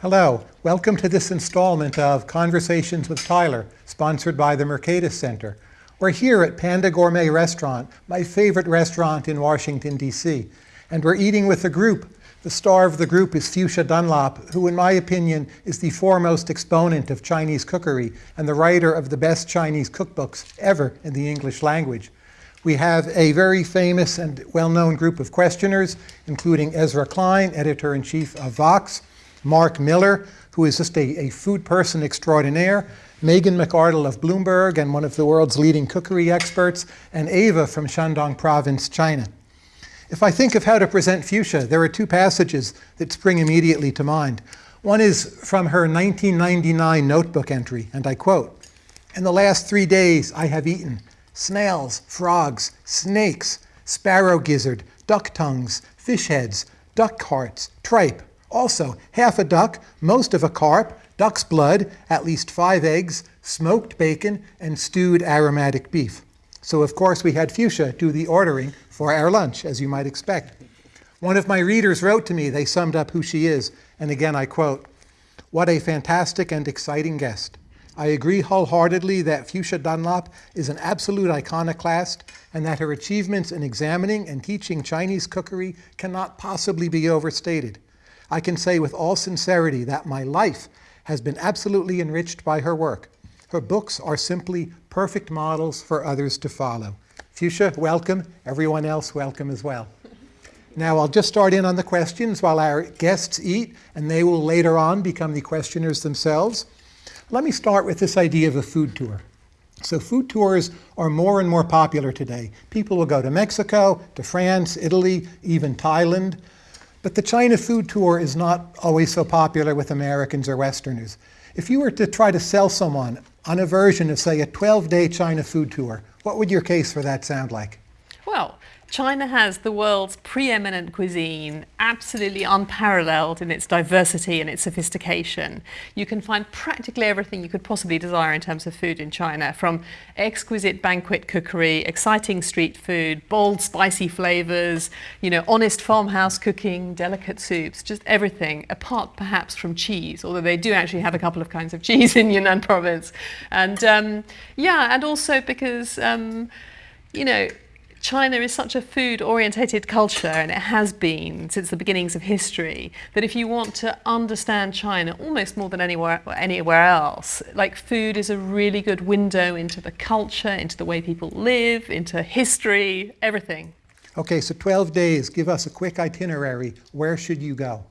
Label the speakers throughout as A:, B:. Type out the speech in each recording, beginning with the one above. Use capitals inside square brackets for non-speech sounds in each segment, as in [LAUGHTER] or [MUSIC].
A: Hello, welcome to this installment of Conversations with Tyler, sponsored by the Mercatus Center. We're here at Panda Gourmet Restaurant, my favorite restaurant in Washington, D.C. And we're eating with a group. The star of the group is Fuchsia Dunlop, who in my opinion is the foremost exponent of Chinese cookery and the writer of the best Chinese cookbooks ever in the English language. We have a very famous and well-known group of questioners, including Ezra Klein, editor-in-chief of Vox, Mark Miller, who is just a, a, food person extraordinaire, Megan McArdle of Bloomberg and one of the world's leading cookery experts, and Ava from Shandong Province, China. If I think of how to present Fuchsia, there are two passages that spring immediately to mind. One is from her 1999 notebook entry, and I quote, In the last three days I have eaten snails, frogs, snakes, sparrow gizzard, duck tongues, fish heads, duck hearts, tripe, also half a duck, most of a carp, duck's blood, at least five eggs, smoked bacon, and stewed aromatic beef. So of course we had Fuchsia do the ordering for our lunch, as you might expect. One of my readers wrote to me, they summed up who she is, and again I quote, what a fantastic and exciting guest. I agree wholeheartedly that Fuchsia Dunlop is an absolute iconoclast and that her achievements in examining and teaching Chinese cookery cannot possibly be overstated. I can say with all sincerity that my life has been absolutely enriched by her work. Her books are simply perfect models for others to follow. Fuchsia, welcome. Everyone else, welcome as well. Now I'll just start in on the questions while our guests eat, and they will later on become the questioners themselves. Let me start with this idea of a food tour. So food tours are more and more popular today. People will go to Mexico, to France, Italy, even Thailand. But the China food tour is not always so popular with Americans or Westerners. If you were to try to sell someone on a version of, say, a 12-day China food tour, what would your case for that sound like?
B: Well, China has the world's preeminent cuisine, absolutely unparalleled in its diversity and its sophistication. You can find practically everything you could possibly desire in terms of food in China, from exquisite banquet cookery, exciting street food, bold spicy flavors, you know, honest farmhouse cooking, delicate soups, just everything, apart perhaps from cheese, although they do actually have a couple of kinds of cheese [LAUGHS] in Yunnan province. And um, yeah, and also because, um, you know, China is such a food-orientated culture, and it has been since the beginnings of history, that if you want to understand China almost more than anywhere, anywhere else, like food is a really good window into the culture, into the way people live, into history, everything.
A: Okay, so 12 days. Give us a quick itinerary. Where should you go?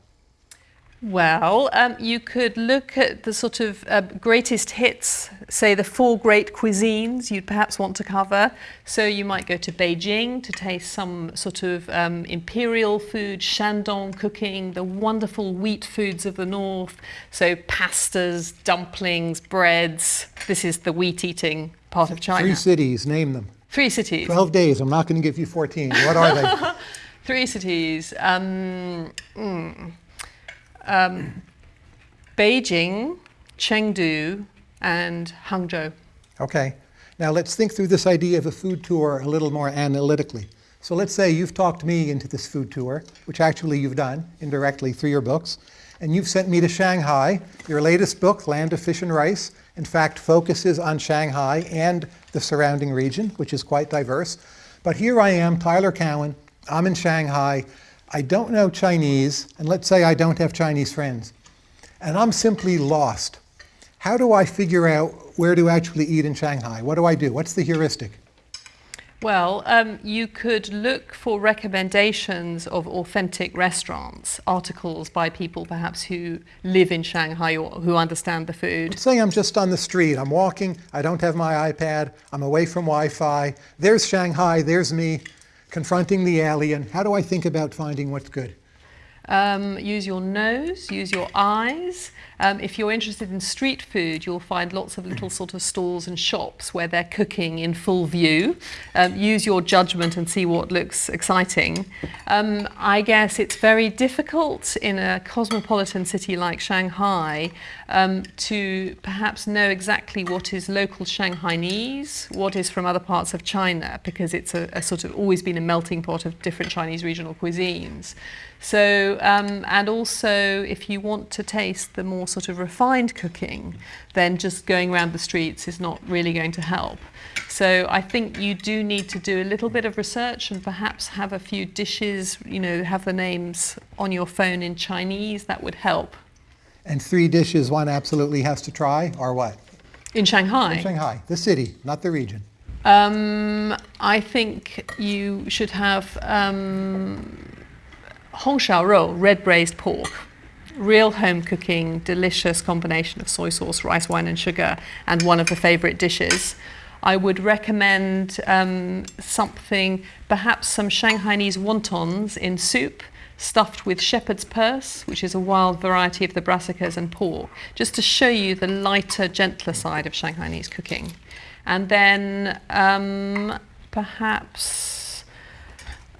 B: Well, um, you could look at the sort of uh, greatest hits, say the four great cuisines you'd perhaps want to cover. So you might go to Beijing to taste some sort of um, imperial food, Shandong cooking, the wonderful wheat foods of the north. So pastas, dumplings, breads. This is the wheat eating part of China.
A: Three cities, name them.
B: Three cities.
A: 12 days, I'm not going to give you 14. What are they? [LAUGHS]
B: Three cities. Um, mm um, Beijing, Chengdu, and Hangzhou.
A: Okay. Now let's think through this idea of a food tour a little more analytically. So let's say you've talked me into this food tour, which actually you've done indirectly through your books, and you've sent me to Shanghai. Your latest book, Land of Fish and Rice, in fact focuses on Shanghai and the surrounding region, which is quite diverse. But here I am, Tyler Cowen, I'm in Shanghai, I don't know Chinese, and let's say I don't have Chinese friends, and I'm simply lost. How do I figure out where to actually eat in Shanghai? What do I do? What's the heuristic?
B: Well, um, you could look for recommendations of authentic restaurants, articles by people perhaps who live in Shanghai or who understand the food.
A: Let's say I'm just on the street. I'm walking. I don't have my iPad. I'm away from Wi-Fi. There's Shanghai. There's me confronting the alien. How do I think about finding what's good?
B: Um, use your nose, use your eyes. Um, if you're interested in street food, you'll find lots of little sort of stalls and shops where they're cooking in full view. Um, use your judgment and see what looks exciting. Um, I guess it's very difficult in a cosmopolitan city like Shanghai um, to perhaps know exactly what is local Shanghainese, what is from other parts of China, because it's a, a sort of always been a melting pot of different Chinese regional cuisines. So um, and also if you want to taste the more sort of refined cooking, then just going around the streets is not really going to help. So I think you do need to do a little bit of research and perhaps have a few dishes, you know, have the names on your phone in Chinese, that would help.
A: And three dishes one absolutely has to try are what?
B: In Shanghai?
A: In Shanghai, the city, not the region.
B: Um, I think you should have um, Hong Shao Rou, red braised pork. Real home cooking, delicious combination of soy sauce, rice wine, and sugar, and one of the favorite dishes. I would recommend um, something, perhaps some Shanghainese wontons in soup, stuffed with shepherd's purse, which is a wild variety of the brassicas and pork, just to show you the lighter, gentler side of Shanghainese cooking. And then um, perhaps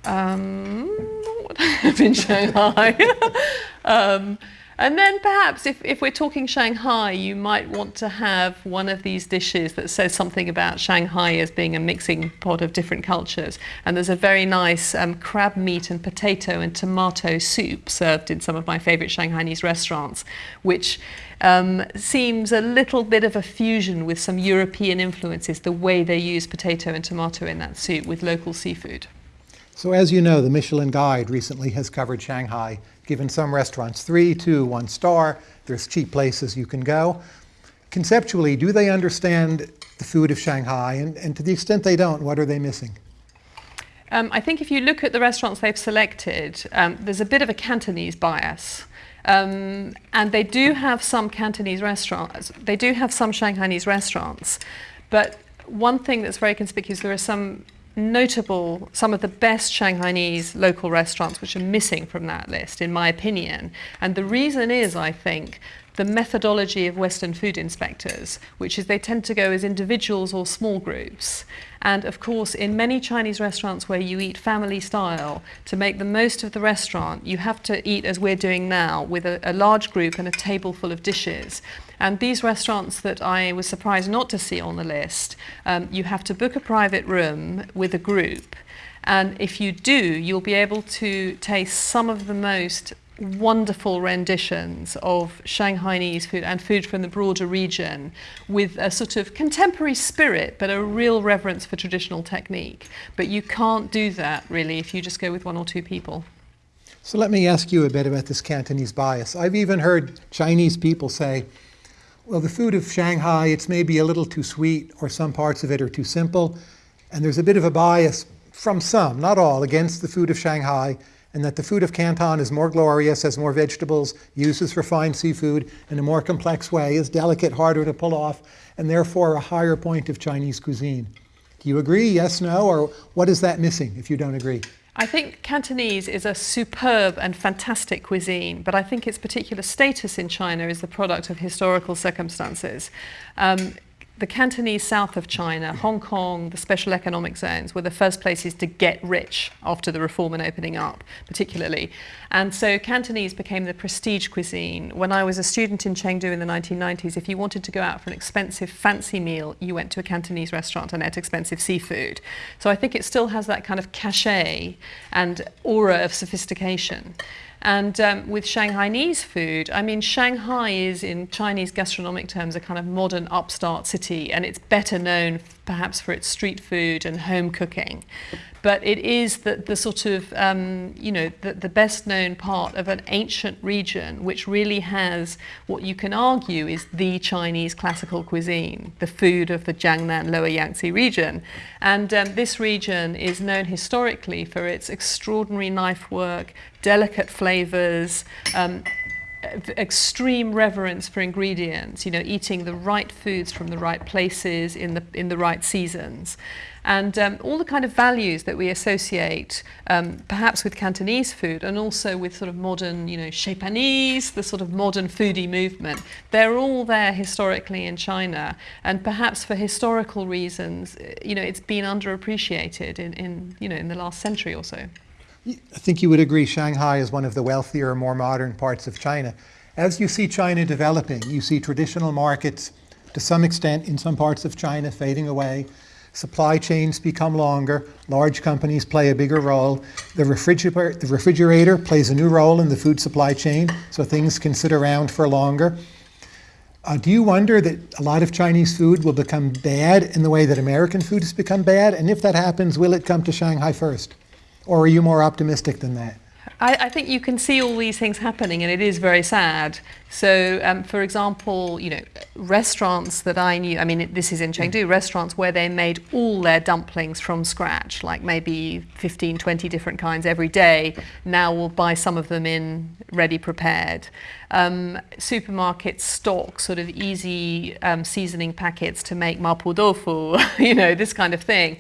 B: um, what [LAUGHS] have in Shanghai? [LAUGHS] um, and then perhaps if, if we're talking Shanghai, you might want to have one of these dishes that says something about Shanghai as being a mixing pot of different cultures. And there's a very nice um, crab meat and potato and tomato soup served in some of my favorite Shanghainese restaurants, which um, seems a little bit of a fusion with some European influences, the way they use potato and tomato in that soup with local seafood.
A: So as you know, the Michelin Guide recently has covered Shanghai, given some restaurants three, two, one star. There's cheap places you can go. Conceptually, do they understand the food of Shanghai? And, and to the extent they don't, what are they missing?
B: Um, I think if you look at the restaurants they've selected, um, there's a bit of a Cantonese bias. Um, and they do have some Cantonese restaurants, they do have some Shanghainese restaurants, but one thing that's very conspicuous, there are some notable, some of the best Shanghainese local restaurants which are missing from that list, in my opinion. And the reason is, I think, the methodology of Western food inspectors, which is they tend to go as individuals or small groups. And of course, in many Chinese restaurants where you eat family style, to make the most of the restaurant, you have to eat as we're doing now, with a, a large group and a table full of dishes. And these restaurants that I was surprised not to see on the list, um, you have to book a private room with a group. And if you do, you'll be able to taste some of the most wonderful renditions of Shanghainese food and food from the broader region with a sort of contemporary spirit but a real reverence for traditional technique. But you can't do that really if you just go with one or two people.
A: So let me ask you a bit about this Cantonese bias. I've even heard Chinese people say, well, the food of Shanghai, it's maybe a little too sweet or some parts of it are too simple. And there's a bit of a bias from some, not all, against the food of Shanghai and that the food of Canton is more glorious, has more vegetables, uses refined seafood in a more complex way, is delicate, harder to pull off, and therefore a higher point of Chinese cuisine. Do you agree, yes, no, or what is that missing if you don't agree?
B: I think Cantonese is a superb and fantastic cuisine, but I think its particular status in China is the product of historical circumstances. Um, the Cantonese south of China, Hong Kong, the special economic zones were the first places to get rich after the reform and opening up, particularly. And so Cantonese became the prestige cuisine. When I was a student in Chengdu in the 1990s, if you wanted to go out for an expensive fancy meal, you went to a Cantonese restaurant and ate expensive seafood. So I think it still has that kind of cachet and aura of sophistication. And um, with Shanghainese food, I mean, Shanghai is, in Chinese gastronomic terms, a kind of modern upstart city, and it's better known perhaps for its street food and home cooking. But it is the, the sort of, um, you know, the, the best known part of an ancient region which really has what you can argue is the Chinese classical cuisine, the food of the Jiangnan Lower Yangtze region. And um, this region is known historically for its extraordinary knife work, delicate flavors, um, extreme reverence for ingredients, you know, eating the right foods from the right places in the, in the right seasons. And um, all the kind of values that we associate um, perhaps with Cantonese food and also with sort of modern, you know, Japanese, the sort of modern foodie movement, they're all there historically in China. And perhaps for historical reasons, you know, it's been underappreciated in, in you know, in the last century or so.
A: I think you would agree Shanghai is one of the wealthier, more modern parts of China. As you see China developing, you see traditional markets to some extent in some parts of China fading away, supply chains become longer, large companies play a bigger role, the refrigerator, the refrigerator plays a new role in the food supply chain, so things can sit around for longer. Uh, do you wonder that a lot of Chinese food will become bad in the way that American food has become bad? And if that happens, will it come to Shanghai first? Or are you more optimistic than that?
B: I, I, think you can see all these things happening, and it is very sad. So, um, for example, you know, restaurants that I knew, I mean, it, this is in Chengdu, restaurants where they made all their dumplings from scratch, like maybe 15, 20 different kinds every day, now will buy some of them in ready prepared. Um, supermarkets stock sort of easy um, seasoning packets to make mapo tofu, [LAUGHS] you know, this kind of thing.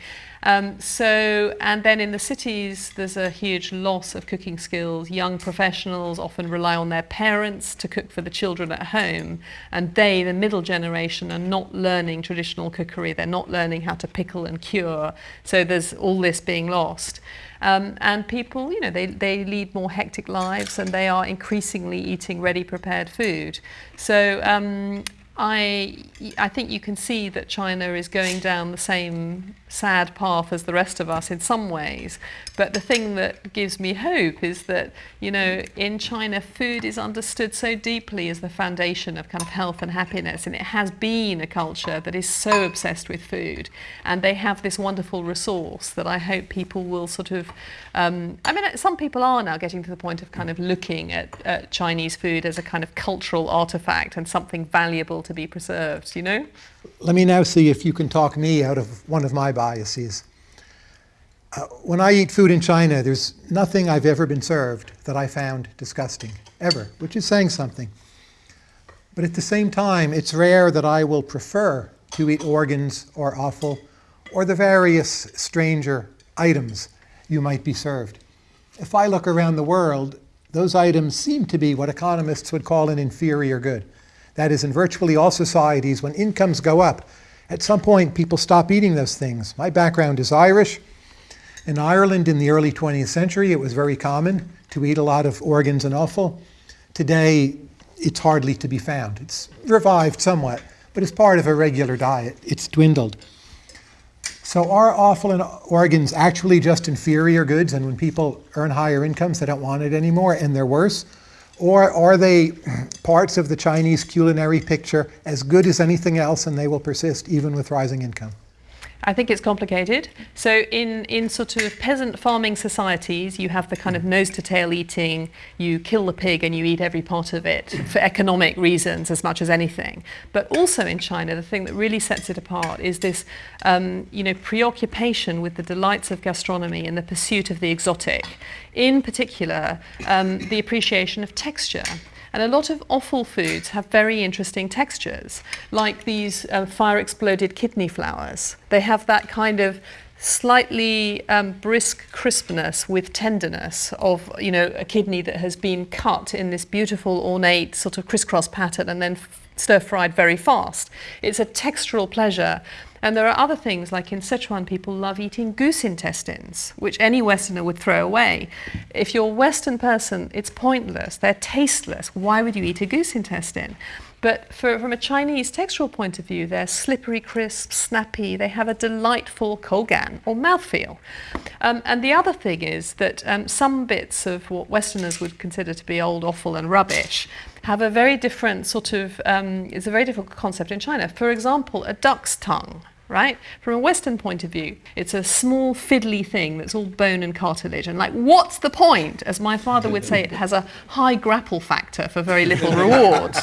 B: Um, so, and then in the cities, there's a huge loss of cooking skills. Young professionals often rely on their parents to cook for the children at home, and they, the middle generation, are not learning traditional cookery. They're not learning how to pickle and cure. So there's all this being lost. Um, and people, you know, they, they lead more hectic lives and they are increasingly eating ready prepared food. So um, I, I think you can see that China is going down the same sad path as the rest of us in some ways. But the thing that gives me hope is that, you know, in China, food is understood so deeply as the foundation of kind of health and happiness. And it has been a culture that is so obsessed with food. And they have this wonderful resource that I hope people will sort of, um, I mean, some people are now getting to the point of kind of looking at, at Chinese food as a kind of cultural artifact and something valuable to be preserved, you know?
A: Let me now see if you can talk me out of one of my biases. Uh, when I eat food in China, there's nothing I've ever been served that I found disgusting, ever, which is saying something. But at the same time, it's rare that I will prefer to eat organs or offal or the various stranger items you might be served. If I look around the world, those items seem to be what economists would call an inferior good. That is, in virtually all societies, when incomes go up, at some point people stop eating those things. My background is Irish. In Ireland in the early 20th century, it was very common to eat a lot of organs and offal. Today, it's hardly to be found. It's revived somewhat, but as part of a regular diet, it's dwindled. So are offal and organs actually just inferior goods, and when people earn higher incomes, they don't want it anymore, and they're worse? Or are they parts of the Chinese culinary picture as good as anything else and they will persist even with rising income?
B: I think it's complicated. So in, in sort of peasant farming societies, you have the kind of nose to tail eating, you kill the pig and you eat every part of it for economic reasons as much as anything. But also in China, the thing that really sets it apart is this, um, you know, preoccupation with the delights of gastronomy and the pursuit of the exotic. In particular, um, the appreciation of texture. And a lot of offal foods have very interesting textures, like these uh, fire exploded kidney flowers. They have that kind of slightly um, brisk crispness with tenderness of you know a kidney that has been cut in this beautiful ornate sort of crisscross pattern and then stir fried very fast. It's a textural pleasure and there are other things, like in Sichuan, people love eating goose intestines, which any Westerner would throw away. If you're a Western person, it's pointless. They're tasteless. Why would you eat a goose intestine? But for, from a Chinese textural point of view, they're slippery, crisp, snappy. They have a delightful kougan or mouthfeel. Um, and the other thing is that um, some bits of what Westerners would consider to be old offal and rubbish have a very different sort of, um, it's a very different concept in China. For example, a duck's tongue right? From a Western point of view, it's a small fiddly thing that's all bone and cartilage. And like, what's the point? As my father would say, it has a high grapple factor for very little [LAUGHS] reward.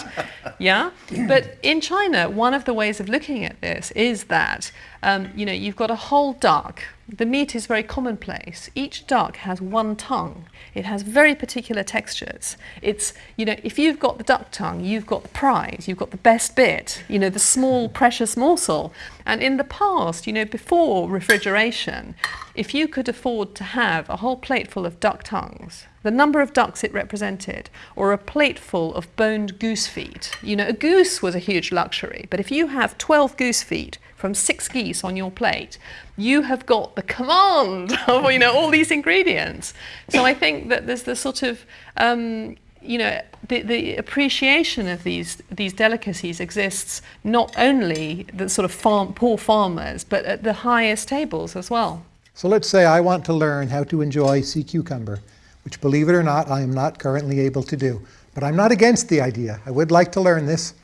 B: yeah? But in China, one of the ways of looking at this is that, um, you know, you've got a whole duck the meat is very commonplace. Each duck has one tongue. It has very particular textures. It's, you know, if you've got the duck tongue, you've got the prize, you've got the best bit, you know, the small precious morsel. And in the past, you know, before refrigeration, if you could afford to have a whole plate full of duck tongues, the number of ducks it represented, or a plateful of boned goose feet. You know, a goose was a huge luxury, but if you have 12 goose feet from six geese on your plate, you have got the command [LAUGHS] of you know all these ingredients. So I think that there's the sort of um, you know, the, the appreciation of these these delicacies exists not only the sort of farm, poor farmers, but at the highest tables as well.
A: So let's say I want to learn how to enjoy sea cucumber, which believe it or not, I am not currently able to do. But I'm not against the idea. I would like to learn this.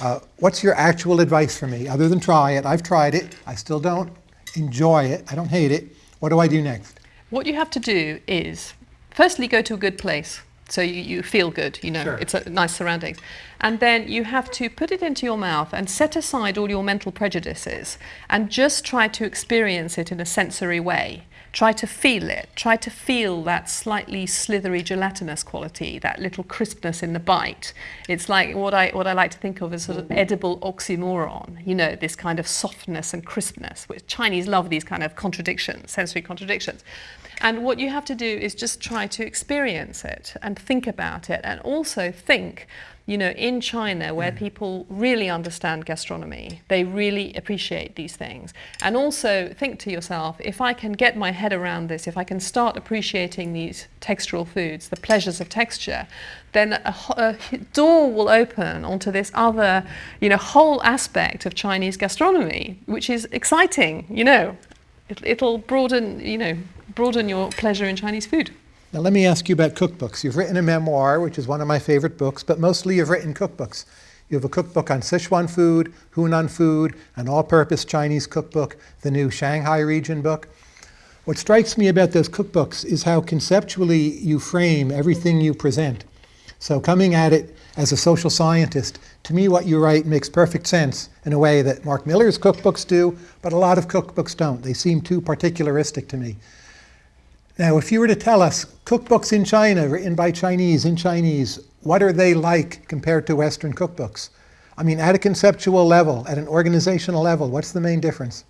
A: Uh, what's your actual advice for me, other than try it? I've tried it. I still don't enjoy it. I don't hate it. What do I do next?
B: What you have to do is, firstly, go to a good place. So you, you feel good, you know,
A: Sure.
B: it's a nice surroundings. And then you have to put it into your mouth and set aside all your mental prejudices and just try to experience it in a sensory way. Try to feel it. Try to feel that slightly slithery gelatinous quality, that little crispness in the bite. It's like what I what I like to think of as sort of edible oxymoron. You know, this kind of softness and crispness. Which Chinese love these kind of contradictions, sensory contradictions. And what you have to do is just try to experience it and think about it, and also think, you know, in China where mm. people really understand gastronomy, they really appreciate these things. And also think to yourself, if I can get my head around this, if I can start appreciating these textural foods, the pleasures of texture, then a, a door will open onto this other, you know, whole aspect of Chinese gastronomy, which is exciting, you know. It, it'll broaden, you know, broaden your pleasure in Chinese food.
A: Now let me ask you about cookbooks. You've written a memoir, which is one of my favorite books, but mostly you've written cookbooks. You have a cookbook on Sichuan food, Hunan food, an all-purpose Chinese cookbook, the new Shanghai region book. What strikes me about those cookbooks is how conceptually you frame everything you present. So coming at it as a social scientist, to me what you write makes perfect sense in a way that Mark Miller's cookbooks do, but a lot of cookbooks don't. They seem too particularistic to me. Now, if you were to tell us cookbooks in China written by Chinese in Chinese, what are they like compared to Western cookbooks? I mean, at a conceptual level, at an organizational level, what's the main difference?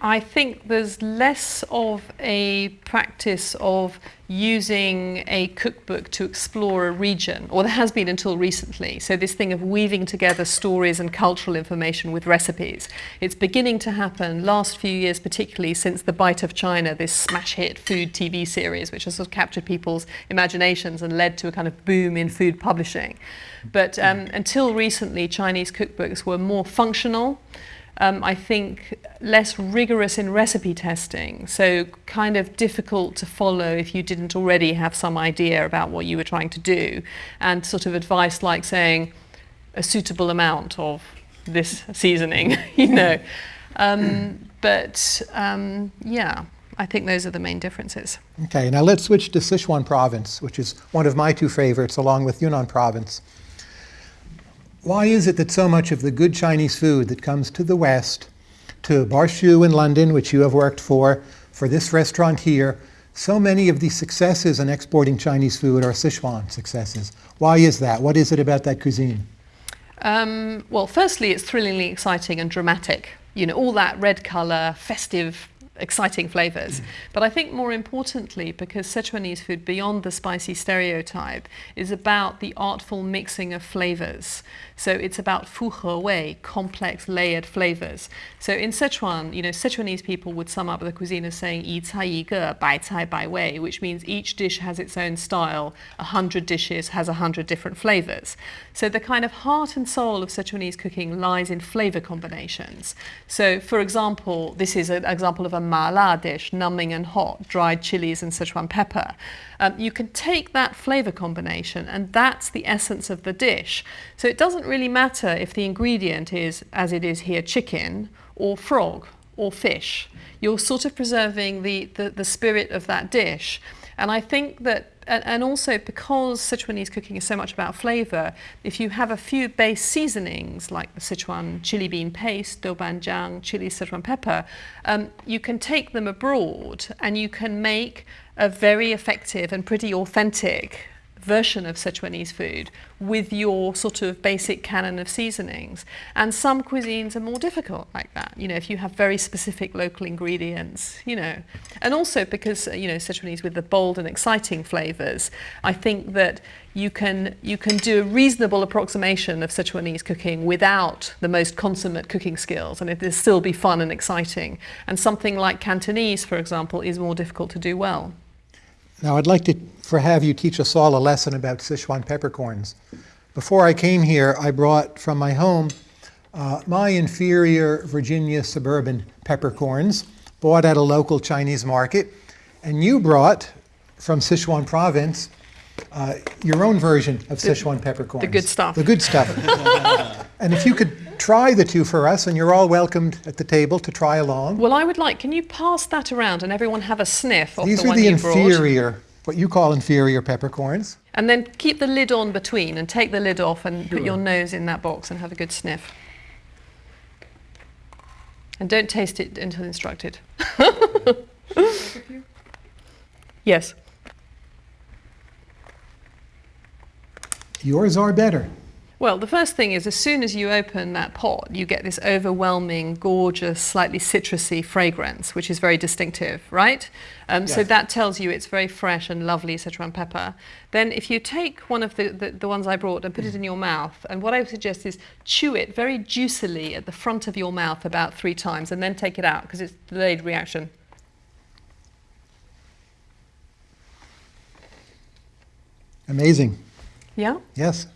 B: I think there's less of a practice of using a cookbook to explore a region, or there has been until recently. So, this thing of weaving together stories and cultural information with recipes. It's beginning to happen last few years, particularly since The Bite of China, this smash hit food TV series, which has sort of captured people's imaginations and led to a kind of boom in food publishing. But um, until recently, Chinese cookbooks were more functional um, I think less rigorous in recipe testing, so kind of difficult to follow if you didn't already have some idea about what you were trying to do, and sort of advice like saying a suitable amount of this seasoning, [LAUGHS] you know. Um, but um, yeah, I think those are the main differences.
A: Okay, now let's switch to Sichuan province, which is one of my two favorites, along with Yunnan province. Why is it that so much of the good Chinese food that comes to the West, to Barshu in London, which you have worked for, for this restaurant here, so many of the successes in exporting Chinese food are Sichuan successes? Why is that? What is it about that cuisine?
B: Um, well, firstly, it's thrillingly exciting and dramatic. You know, all that red colour, festive, exciting flavours. But I think more importantly, because Sichuanese food, beyond the spicy stereotype, is about the artful mixing of flavours. So it's about fu he wei, complex layered flavours. So in Sichuan, you know, Sichuanese people would sum up the cuisine as saying yi cai yi ge, bai cai bai wei, which means each dish has its own style. A hundred dishes has a hundred different flavours. So the kind of heart and soul of Sichuanese cooking lies in flavour combinations. So, for example, this is an example of a ma la dish, numbing and hot, dried chilies and Sichuan pepper. Um, you can take that flavour combination, and that's the essence of the dish. So it doesn't really matter if the ingredient is, as it is here, chicken or frog or fish. You're sort of preserving the, the, the spirit of that dish. And I think that, and, also because Sichuanese cooking is so much about flavour, if you have a few base seasonings like the Sichuan chili bean paste, doubanjiang, chili Sichuan pepper, um, you can take them abroad and you can make a very effective and pretty authentic version of Sichuanese food with your sort of basic canon of seasonings. And some cuisines are more difficult like that, you know, if you have very specific local ingredients, you know. And also because, uh, you know, Sichuanese with the bold and exciting flavours, I think that you can, you can do a reasonable approximation of Sichuanese cooking without the most consummate cooking skills and it will still be fun and exciting. And something like Cantonese, for example, is more difficult to do well.
A: Now, I'd like to for have you teach us all a lesson about Sichuan peppercorns. Before I came here, I brought from my home uh, my inferior Virginia suburban peppercorns, bought at a local Chinese market, and you brought from Sichuan province uh, your own version of Sichuan peppercorns.
B: The good stuff.
A: The good stuff. [LAUGHS] and if you could try the two for us, and you're all welcomed at the table to try along.
B: Well, I would like, can you pass that around and everyone have a sniff of
A: These
B: the
A: are the inferior,
B: brought?
A: what you call inferior peppercorns.
B: And then keep the lid on between and take the lid off and put your nose in that box and have a good sniff. And don't taste it until instructed. [LAUGHS] yes.
A: Yours are better.
B: Well, the first thing is as soon as you open that pot, you get this overwhelming, gorgeous, slightly citrusy fragrance, which is very distinctive, right? Um, So that tells you it's very fresh and lovely Sichuan pepper. Then if you take one of the, the, the ones I brought and put it in your mouth, and what I would suggest is chew it very juicily at the front of your mouth about three times and then take it out because it's delayed reaction.
A: Amazing.
B: Yeah?
A: Yes.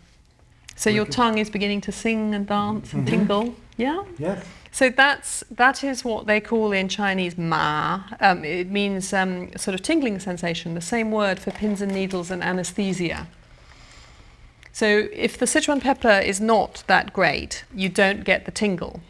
B: So your tongue is beginning to sing and dance and tingle. Yeah?
A: Yes.
B: So that's that is what they call in Chinese ma. Um, it means um, sort of tingling sensation. The same word for pins and needles and anesthesia. So if the Sichuan pepper is not that great, you don't get the tingle.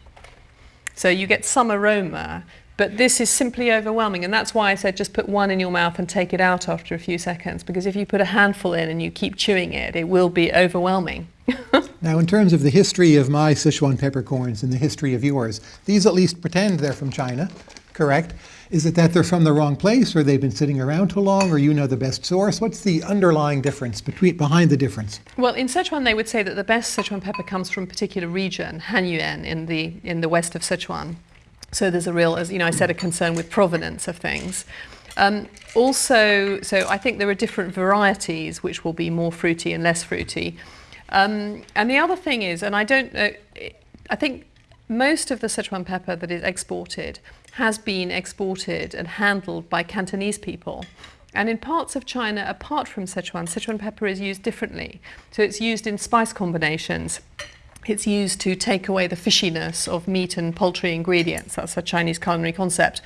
B: So you get some aroma, but this is simply overwhelming, and that's why I said just put one in your mouth and take it out after a few seconds. Because if you put a handful in and you keep chewing it, it will be overwhelming. [LAUGHS]
A: Now, in terms of the history of my Sichuan peppercorns and the history of yours, these at least pretend they're from China, correct? Is it that they're from the wrong place, or they've been sitting around too long, or you know the best source? What's the underlying difference between behind the difference?
B: Well, in Sichuan, they would say that the best Sichuan pepper comes from a particular region, Hanyuan, in the in the west of Sichuan. So there's a real, as you know, I said, a concern with provenance of things. Um, also, so I think there are different varieties which will be more fruity and less fruity. Um, and the other thing is, and I don't know, I think most of the Sichuan pepper that is exported has been exported and handled by Cantonese people. And in parts of China, apart from Sichuan, Sichuan pepper is used differently. So it's used in spice combinations. It's used to take away the fishiness of meat and poultry ingredients. That's a Chinese culinary concept.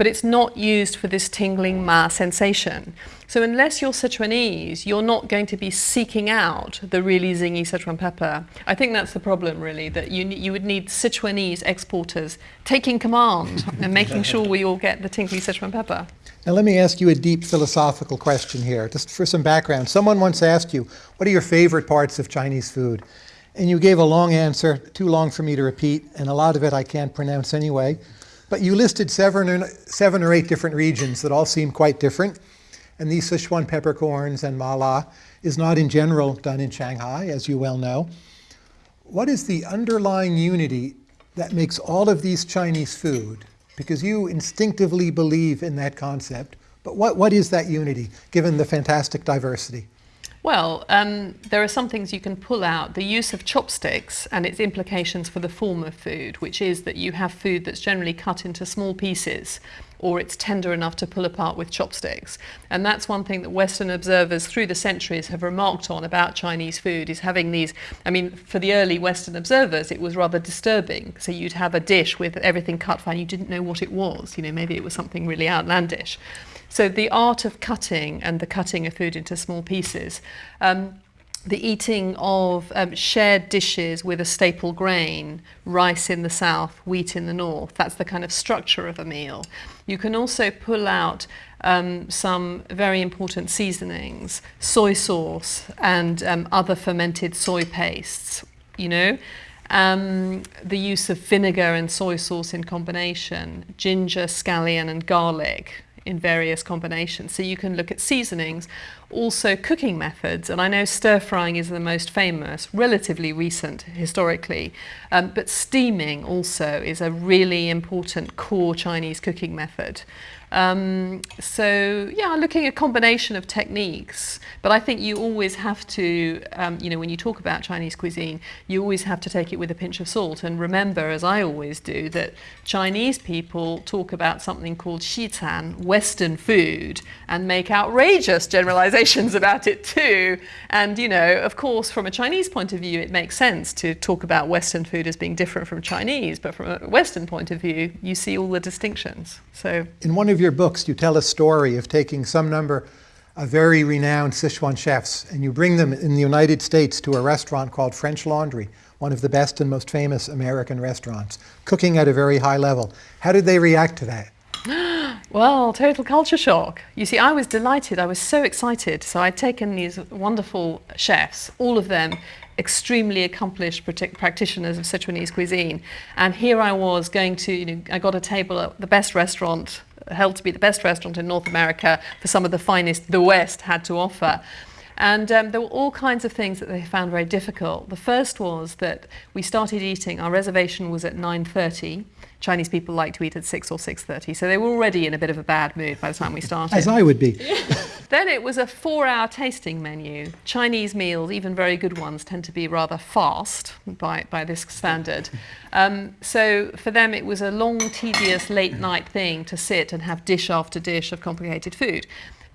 B: But it's not used for this tingling ma sensation. So unless you're Sichuanese, you're not going to be seeking out the really zingy Sichuan pepper. I think that's the problem, really, that you, you would need Sichuanese exporters taking command [LAUGHS] and making sure we all get the tingly Sichuan pepper.
A: Now, let me ask you a deep philosophical question here, just for some background. Someone once asked you, What are your favorite parts of Chinese food? And you gave a long answer, too long for me to repeat, and a lot of it I can't pronounce anyway. But you listed seven or, seven or eight different regions that all seem quite different. And these Sichuan peppercorns and mala is not in general done in Shanghai, as you well know. What is the underlying unity that makes all of these Chinese food? Because you instinctively believe in that concept. But what, what is that unity, given the fantastic diversity?
B: Well, um, there are some things you can pull out. The use of chopsticks and its implications for the form of food, which is that you have food that's generally cut into small pieces or it's tender enough to pull apart with chopsticks. And that's one thing that Western observers through the centuries have remarked on about Chinese food is having these, I mean, for the early Western observers, it was rather disturbing. So you'd have a dish with everything cut fine, you didn't know what it was. You know, maybe it was something really outlandish. So the art of cutting and the cutting of food into small pieces. Um, the eating of um, shared dishes with a staple grain, rice in the south, wheat in the north. That's the kind of structure of a meal. You can also pull out um, some very important seasonings, soy sauce and um, other fermented soy pastes, you know. Um, the use of vinegar and soy sauce in combination, ginger, scallion, and garlic in various combinations. So you can look at seasonings also cooking methods. And I know stir frying is the most famous, relatively recent historically, um, but steaming also is a really important core Chinese cooking method. Um, so yeah, looking at a combination of techniques, but I think you always have to, um, you know, when you talk about Chinese cuisine, you always have to take it with a pinch of salt and remember, as I always do, that Chinese people talk about something called Xican, Western food, and make outrageous generalizations about it too. And you know, of course, from a Chinese point of view, it makes sense to talk about Western food as being different from Chinese, but from a Western point of view, you see all the distinctions. So
A: in one of your books, you tell a story of taking some number of very renowned Sichuan chefs and you bring them in the United States to a restaurant called French Laundry, one of the best and most famous American restaurants, cooking at a very high level. How did they react to that? [GASPS]
B: Well, total culture shock. You see, I was delighted. I was so excited. So I'd taken these wonderful chefs, all of them extremely accomplished practitioners of Sichuanese cuisine. And here I was going to, you know, I got a table at the best restaurant held to be the best restaurant in North America for some of the finest the West had to offer. And um, there were all kinds of things that they found very difficult. The first was that we started eating, our reservation was at 9.30. Chinese people like to eat at 6 or 6.30, so they were already in a bit of a bad mood by the time we started.
A: As I would be. [LAUGHS]
B: then it was a four-hour tasting menu. Chinese meals, even very good ones, tend to be rather fast by, by this standard. Um, so for them it was a long, tedious, late-night thing to sit and have dish after dish of complicated food.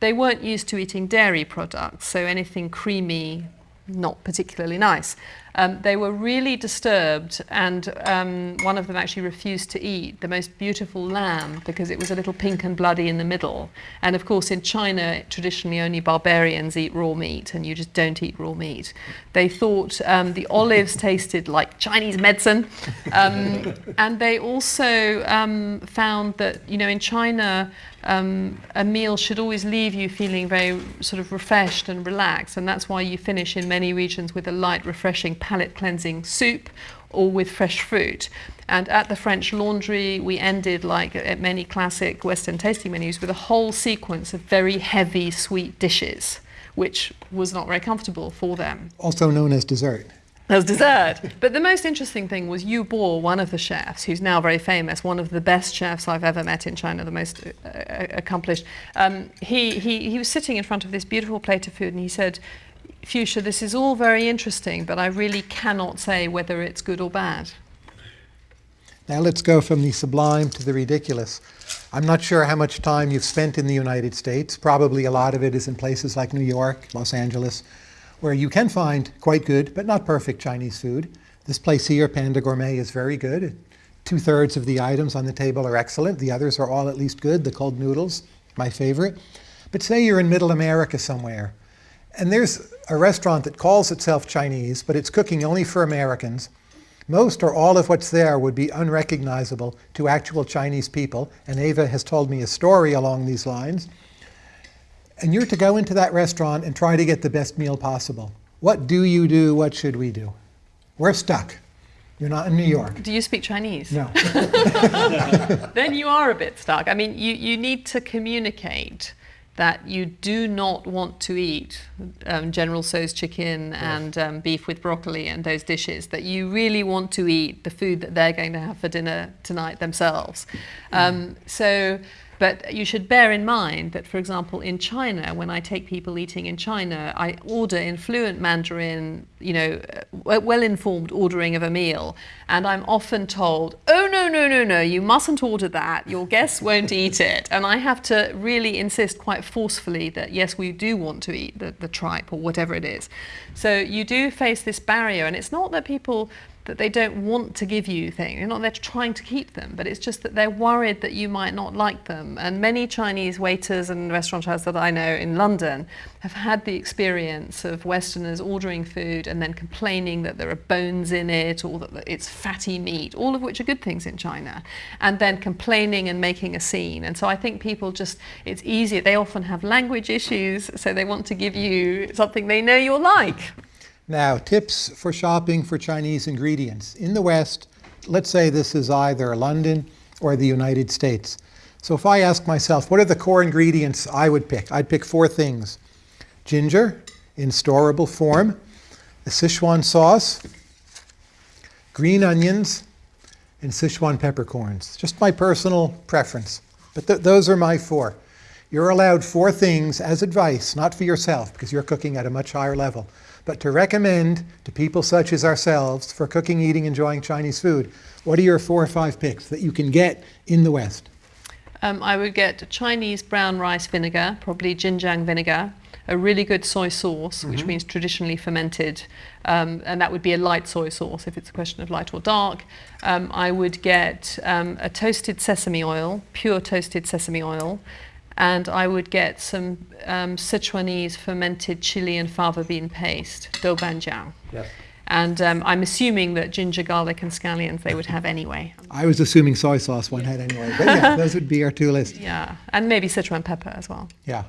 B: They weren't used to eating dairy products, so anything creamy, not particularly nice. Um, they were really disturbed and um, one of them actually refused to eat the most beautiful lamb because it was a little pink and bloody in the middle. And of course in China, traditionally only barbarians eat raw meat and you just don't eat raw meat. They thought um, the olives [LAUGHS] tasted like Chinese medicine. Um, and they also um, found that, you know, in China, um, a meal should always leave you feeling very sort of refreshed and relaxed. And that's why you finish in many regions with a light, refreshing, palate cleansing soup or with fresh fruit. And at the French Laundry, we ended, like at many classic Western tasting menus, with a whole sequence of very heavy, sweet dishes, which was not very comfortable for them.
A: Also known as dessert
B: as dessert. But the most interesting thing was Yu Bo, one of the chefs, who's now very famous, one of the best chefs I've ever met in China, the most uh, uh, accomplished. Um, he, he, he was sitting in front of this beautiful plate of food and he said, Fuchsia, this is all very interesting, but I really cannot say whether it's good or bad.
A: Now let's go from the sublime to the ridiculous. I'm not sure how much time you've spent in the United States. Probably a lot of it is in places like New York, Los Angeles, where you can find quite good, but not perfect Chinese food. This place here, Panda Gourmet, is very good. Two-thirds of the items on the table are excellent. The others are all at least good. The cold noodles, my favorite. But say you're in Middle America somewhere, and there's a restaurant that calls itself Chinese, but it's cooking only for Americans. Most or all of what's there would be unrecognizable to actual Chinese people, and Ava has told me a story along these lines and you're to go into that restaurant and try to get the best meal possible. What do you do? What should we do? We're stuck. You're not in New York.
B: Do you speak Chinese?
A: No. [LAUGHS]
B: then you are a bit stuck. I mean, you, you need to communicate that you do not want to eat um, General Tso's chicken yes. and um, beef with broccoli and those dishes, that you really want to eat the food that they're going to have for dinner tonight themselves. Um, so but you should bear in mind that, for example, in China, when I take people eating in China, I order in fluent Mandarin, you know, well-informed ordering of a meal, and I'm often told, oh, no, no, no, no, you mustn't order that. Your guests won't eat it. And I have to really insist quite forcefully that, yes, we do want to eat the, the tripe or whatever it is. So you do face this barrier, and it's not that people that they don't want to give you things. They're not there trying to keep them, but it's just that they're worried that you might not like them. And many Chinese waiters and restaurateurs that I know in London have had the experience of Westerners ordering food and then complaining that there are bones in it or that it's fatty meat, all of which are good things in China, and then complaining and making a scene. And so I think people just, it's easier. They often have language issues, so they want to give you something they know you'll like.
A: Now, tips for shopping for Chinese ingredients. In the West, let's say this is either London or the United States. So if I ask myself, what are the core ingredients I would pick? I'd pick four things. ginger in storable form, the Sichuan sauce, green onions, and Sichuan peppercorns. Just my personal preference. But th- those are my four. You're allowed four things as advice, not for yourself, because you're cooking at a much higher level, but to recommend to people such as ourselves for cooking, eating, enjoying Chinese food. What are your four or five picks that you can get in the West?
B: Um, I would get Chinese brown rice vinegar, probably Zhenjiang vinegar, a really good soy sauce, which
A: Mm-hmm.
B: means traditionally fermented, um, and that would be a light soy sauce if it's a question of light or dark. Um, I would get um, a toasted sesame oil, pure toasted sesame oil, and I would get some um, Sichuanese fermented chili and fava bean paste, doubanjiang.
A: Yes.
B: And um, I'm assuming that ginger, garlic, and scallions they would have anyway.
A: I was assuming soy sauce one had anyway, but yeah, [LAUGHS] those would be our two lists.
B: Yeah, and maybe Sichuan pepper as well.
A: Yeah.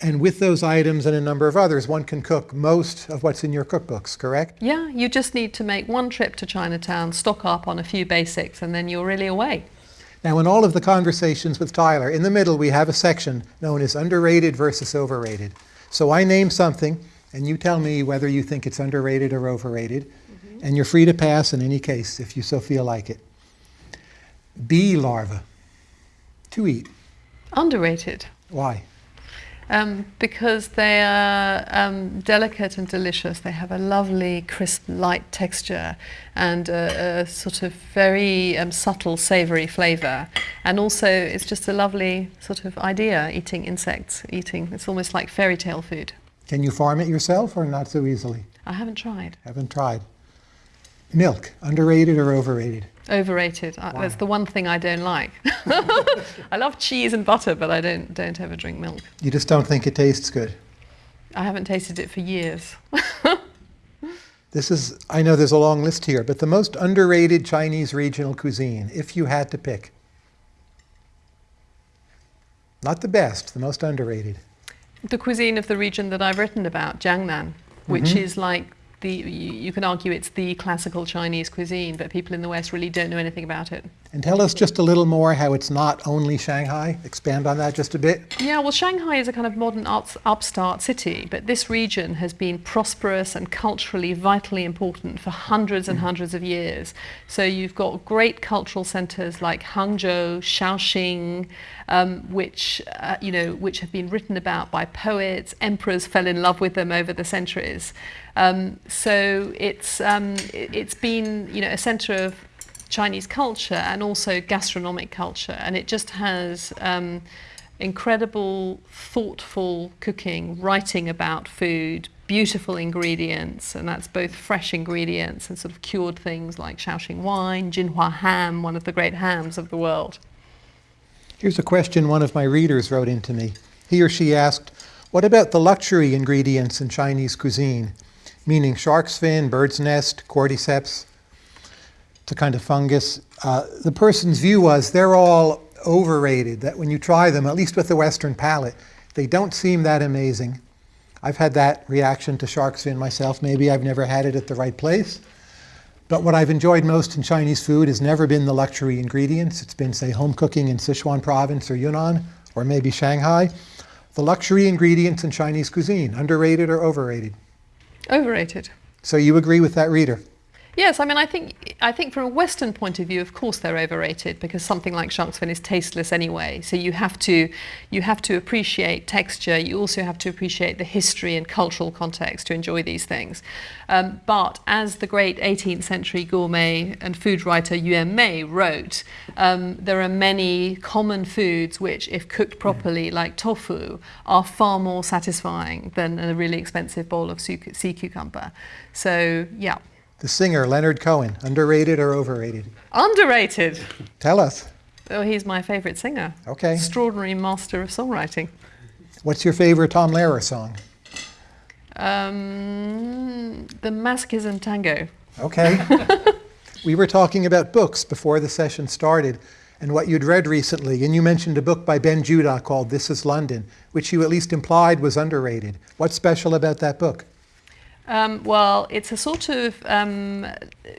A: And with those items and a number of others, one can cook most of what's in your cookbooks, correct?
B: Yeah, you just need to make one trip to Chinatown, stock up on a few basics, and then you're really away.
A: Now, in all of the conversations with Tyler, in the middle we have a section known as underrated versus overrated. So I name something, and you tell me whether you think it's underrated or overrated, mm-hmm. and you're free to pass in any case if you so feel like it. Bee larva. To eat.
B: Underrated.
A: Why?
B: Um, because they are um, delicate and delicious. They have a lovely, crisp, light texture and a, a sort of very um, subtle, savoury flavour. And also, it's just a lovely sort of idea eating insects, eating. It's almost like fairy tale food.
A: Can you farm it yourself or not so easily?
B: I haven't tried.
A: Haven't tried. Milk. Underrated or overrated?
B: Overrated. That's the one thing I don't like. [LAUGHS] I love cheese and butter, but I don't don't ever drink milk.
A: You just don't think it tastes good.
B: I haven't tasted it for years. [LAUGHS]
A: This is, I know there's a long list here, but the most underrated Chinese regional cuisine, if you had to pick. Not the best, the most underrated.
B: the cuisine of the region that I've written about, Jiangnan, which mm-hmm. is like the you, you can argue it's the classical Chinese cuisine, but people in the West really don't know anything about it.
A: And tell us just a little more how it's not only Shanghai. Expand on that just a bit.
B: Yeah, well, Shanghai is a kind of modern ups, upstart city, but this region has been prosperous and culturally vitally important for hundreds and hundreds of years. So you've got great cultural centres like Hangzhou, Shaoxing, um, which uh, you know, which have been written about by poets. Emperors fell in love with them over the centuries. Um, so it's um, it, it's been you know a centre of Chinese culture and also gastronomic culture, and it just has um, incredible, thoughtful cooking, writing about food, beautiful ingredients, and that's both fresh ingredients and sort of cured things like Shaoxing wine, Jinhua ham, one of the great hams of the world.
A: Here's a question one of my readers wrote into me. He or she asked, What about the luxury ingredients in Chinese cuisine? Meaning shark's fin, bird's nest, cordyceps. A kind of fungus. Uh, the person's view was they're all overrated, that when you try them, at least with the Western palate, they don't seem that amazing. I've had that reaction to shark's fin myself. Maybe I've never had it at the right place. But what I've enjoyed most in Chinese food has never been the luxury ingredients. It's been, say, home cooking in Sichuan province or Yunnan, or maybe Shanghai. The luxury ingredients in Chinese cuisine, underrated or overrated?
B: Overrated.
A: So you agree with that reader?
B: Yes, I mean, I think I think from a Western point of view, of course, they're overrated because something like shark's fin is tasteless anyway. So you have to you have to appreciate texture. You also have to appreciate the history and cultural context to enjoy these things. Um, but as the great 18th century gourmet and food writer Yuan Mei wrote, um, there are many common foods which, if cooked properly, like tofu, are far more satisfying than a really expensive bowl of sea cucumber. So yeah.
A: The singer Leonard Cohen, underrated or overrated?
B: Underrated.
A: Tell us.
B: Oh, he's my favourite singer.
A: Okay.
B: Extraordinary master of songwriting.
A: What's your favorite Tom Lehrer song?
B: Um, the Masochism Tango.
A: Okay. [LAUGHS] we were talking about books before the session started and what you'd read recently, and you mentioned a book by Ben Judah called This is London, which you at least implied was underrated. What's special about that book?
B: Um, well, it's a sort of um,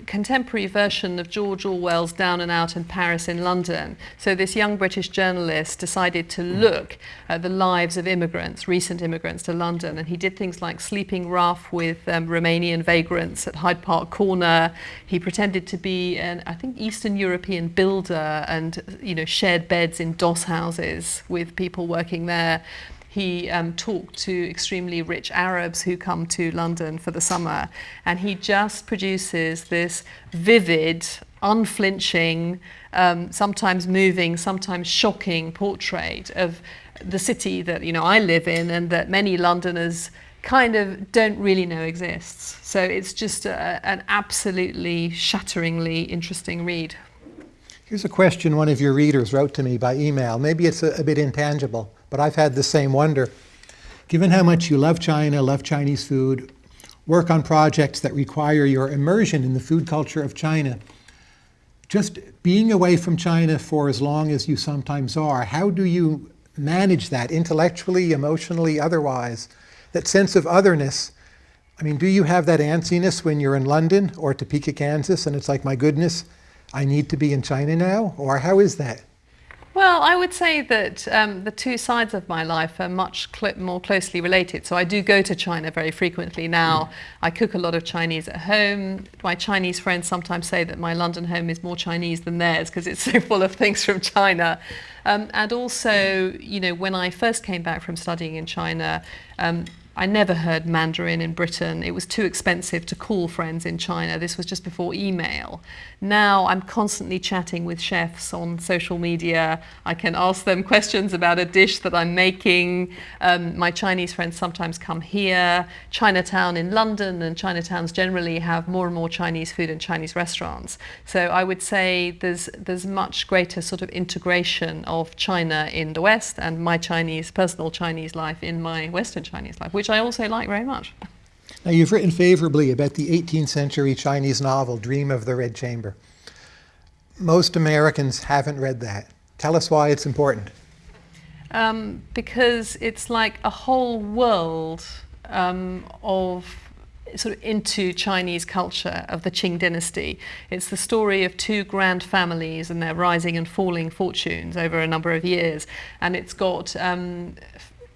B: contemporary version of George Orwell's Down and Out in Paris in London. So this young British journalist decided to look at the lives of immigrants, recent immigrants to London, and he did things like sleeping rough with um, Romanian vagrants at Hyde Park Corner. He pretended to be an, I think, Eastern European builder and, you know, shared beds in doss houses with people working there. He um, talked to extremely rich Arabs who come to London for the summer, and he just produces this vivid, unflinching, um, sometimes moving, sometimes shocking portrait of the city that you know I live in and that many Londoners kind of don't really know exists. So it's just a, an absolutely shatteringly interesting read.
A: Here's a question one of your readers wrote to me by email. Maybe it's a, a bit intangible but I've had the same wonder. Given how much you love China, love Chinese food, work on projects that require your immersion in the food culture of China, just being away from China for as long as you sometimes are, how do you manage that intellectually, emotionally, otherwise? That sense of otherness. I mean, do you have that antsiness when you're in London or Topeka, Kansas, and it's like, my goodness, I need to be in China now? Or how is that?
B: Well, I would say that um, the two sides of my life are much cl more closely related. So I do go to China very frequently now. I cook a lot of Chinese at home. My Chinese friends sometimes say that my London home is more Chinese than theirs because it's [LAUGHS] so full of things from China. Um, and also, you know, when I first came back from studying in China, um, I never heard Mandarin in Britain. It was too expensive to call friends in China. This was just before email. Now I'm constantly chatting with chefs on social media. I can ask them [LAUGHS] questions about a dish that I'm making. Um, my Chinese friends sometimes come here. Chinatown in London and Chinatowns generally have more and more Chinese food and Chinese restaurants. So I would say there's, there's much greater sort of integration of China in the West and my Chinese, personal Chinese life in my Western Chinese life, which I also like very much.
A: Now, you've written favorably about the 18th century Chinese novel, Dream of the Red Chamber. Most Americans haven't read that. Tell us why it's important.
B: Um, because it's like a whole world um, of sort of into Chinese culture of the Qing dynasty. It's the story of two grand families and their rising and falling fortunes over a number of years. And it's got um,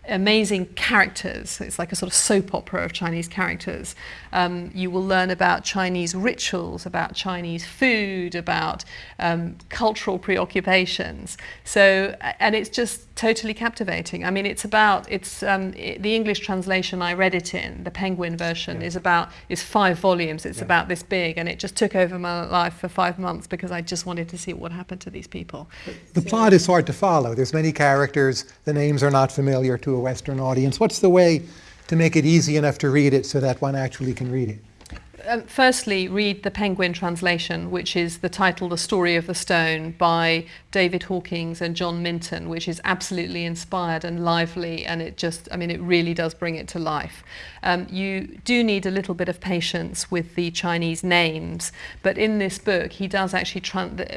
B: amazing characters. It's like a sort of soap opera of Chinese characters. Um, you will learn about Chinese rituals, about Chinese food, about um, cultural preoccupations. So, and it's just totally captivating. I mean, it's about, it's um, it, the English translation I read it in, the Penguin version, yeah. is about, is five volumes. It's yeah. about this big, and it just took over my life for five months because I just wanted to see what happened to these people.
A: The so, plot is hard to follow. There's many characters. The names are not familiar to a Western audience. What's the way to make it easy enough to read it so that one actually can read it?
B: Um, firstly, read the Penguin translation, which is the title The Story of the Stone by David Hawkes and John Minford, which is absolutely inspired and lively, and it just, I mean, it really does bring it to life. Um, you do need a little bit of patience with the Chinese names, but in this book, he does actually,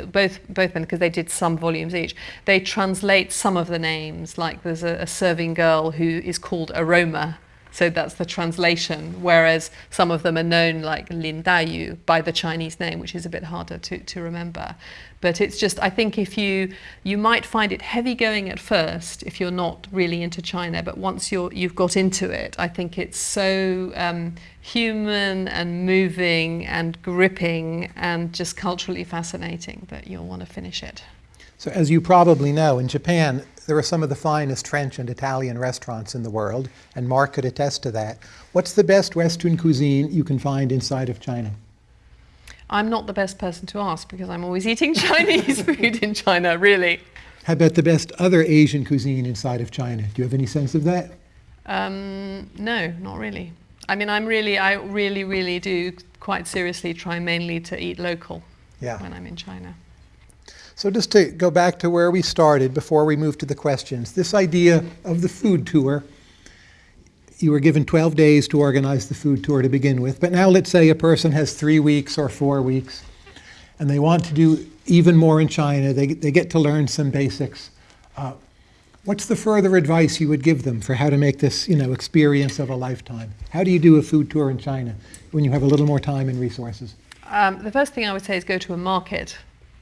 B: both, both men, because they did some volumes each, they translate some of the names, like there's a, a serving girl who is called Aroma, so that's the translation, whereas some of them are known like Lin Daiyu by the Chinese name, which is a bit harder to, to remember. But it's just, I think if you, you might find it heavy going at first if you're not really into China, but once you're, you've got into it, I think it's so um, human and moving and gripping and just culturally fascinating that you'll want to finish it.
A: So as you probably know, in Japan, there are some of the finest French and Italian restaurants in the world, and Mark could attest to that. What's the best Western cuisine you can find inside of China?
B: I'm not the best person to ask because I'm always eating [LAUGHS] Chinese food in China, really.
A: How about the best other Asian cuisine inside of China? Do you have any sense of that?
B: Um, no, not really. I mean, I'm really, I really, really do quite seriously try mainly to eat local yeah. when I'm in China.
A: So just to go back to where we started before we move to the questions, this idea of the food tour, you were given 12 days to organize the food tour to begin with, but now let's say a person has three weeks or four weeks, and they want to do even more in China. They, they get to learn some basics. Uh, What's the further advice you would give them for how to make this, you know, experience of a lifetime? How do you do a food tour in China when you have a little more time and resources?
B: Um, the first thing I would say is go to a market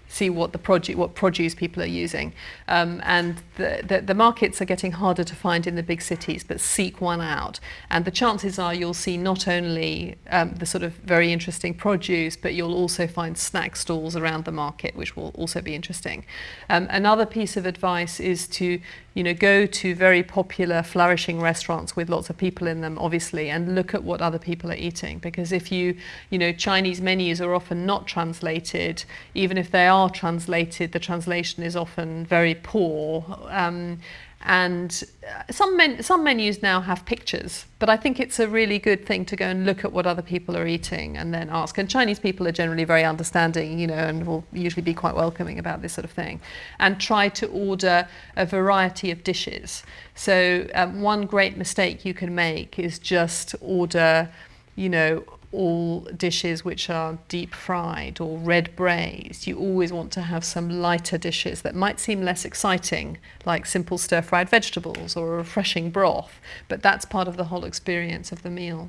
B: see what the produce what produce people are using. Um, and the, the, the markets are getting harder to find in the big cities but seek one out. And the chances are you'll see not only um, the sort of very interesting produce but you'll also find snack stalls around the market which will also be interesting. Um, another piece of advice is to you know go to very popular flourishing restaurants with lots of people in them obviously and look at what other people are eating. Because if you you know Chinese menus are often not translated even if they are are translated, the translation is often very poor. Um, and some, men some menus now have pictures, but I think it's a really good thing to go and look at what other people are eating and then ask. And Chinese people are generally very understanding, you know, and will usually be quite welcoming about this sort of thing. And try to order a variety of dishes. So um, one great mistake you can make is just order, you know, all dishes which are deep fried or red braised. You always want to have some lighter dishes that might seem less exciting, like simple stir fried vegetables or a refreshing broth, but that's part of the whole experience of the meal.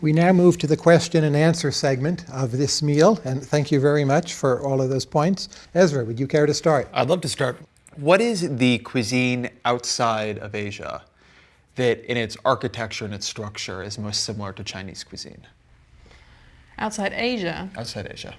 A: We now move to the question and answer segment of this meal, and thank you very much for all of those points. Ezra, would you care to start?
C: I'd love to start. What is the cuisine outside of Asia that in its architecture and its structure is most similar to Chinese cuisine?
B: Outside Asia?
C: Outside Asia.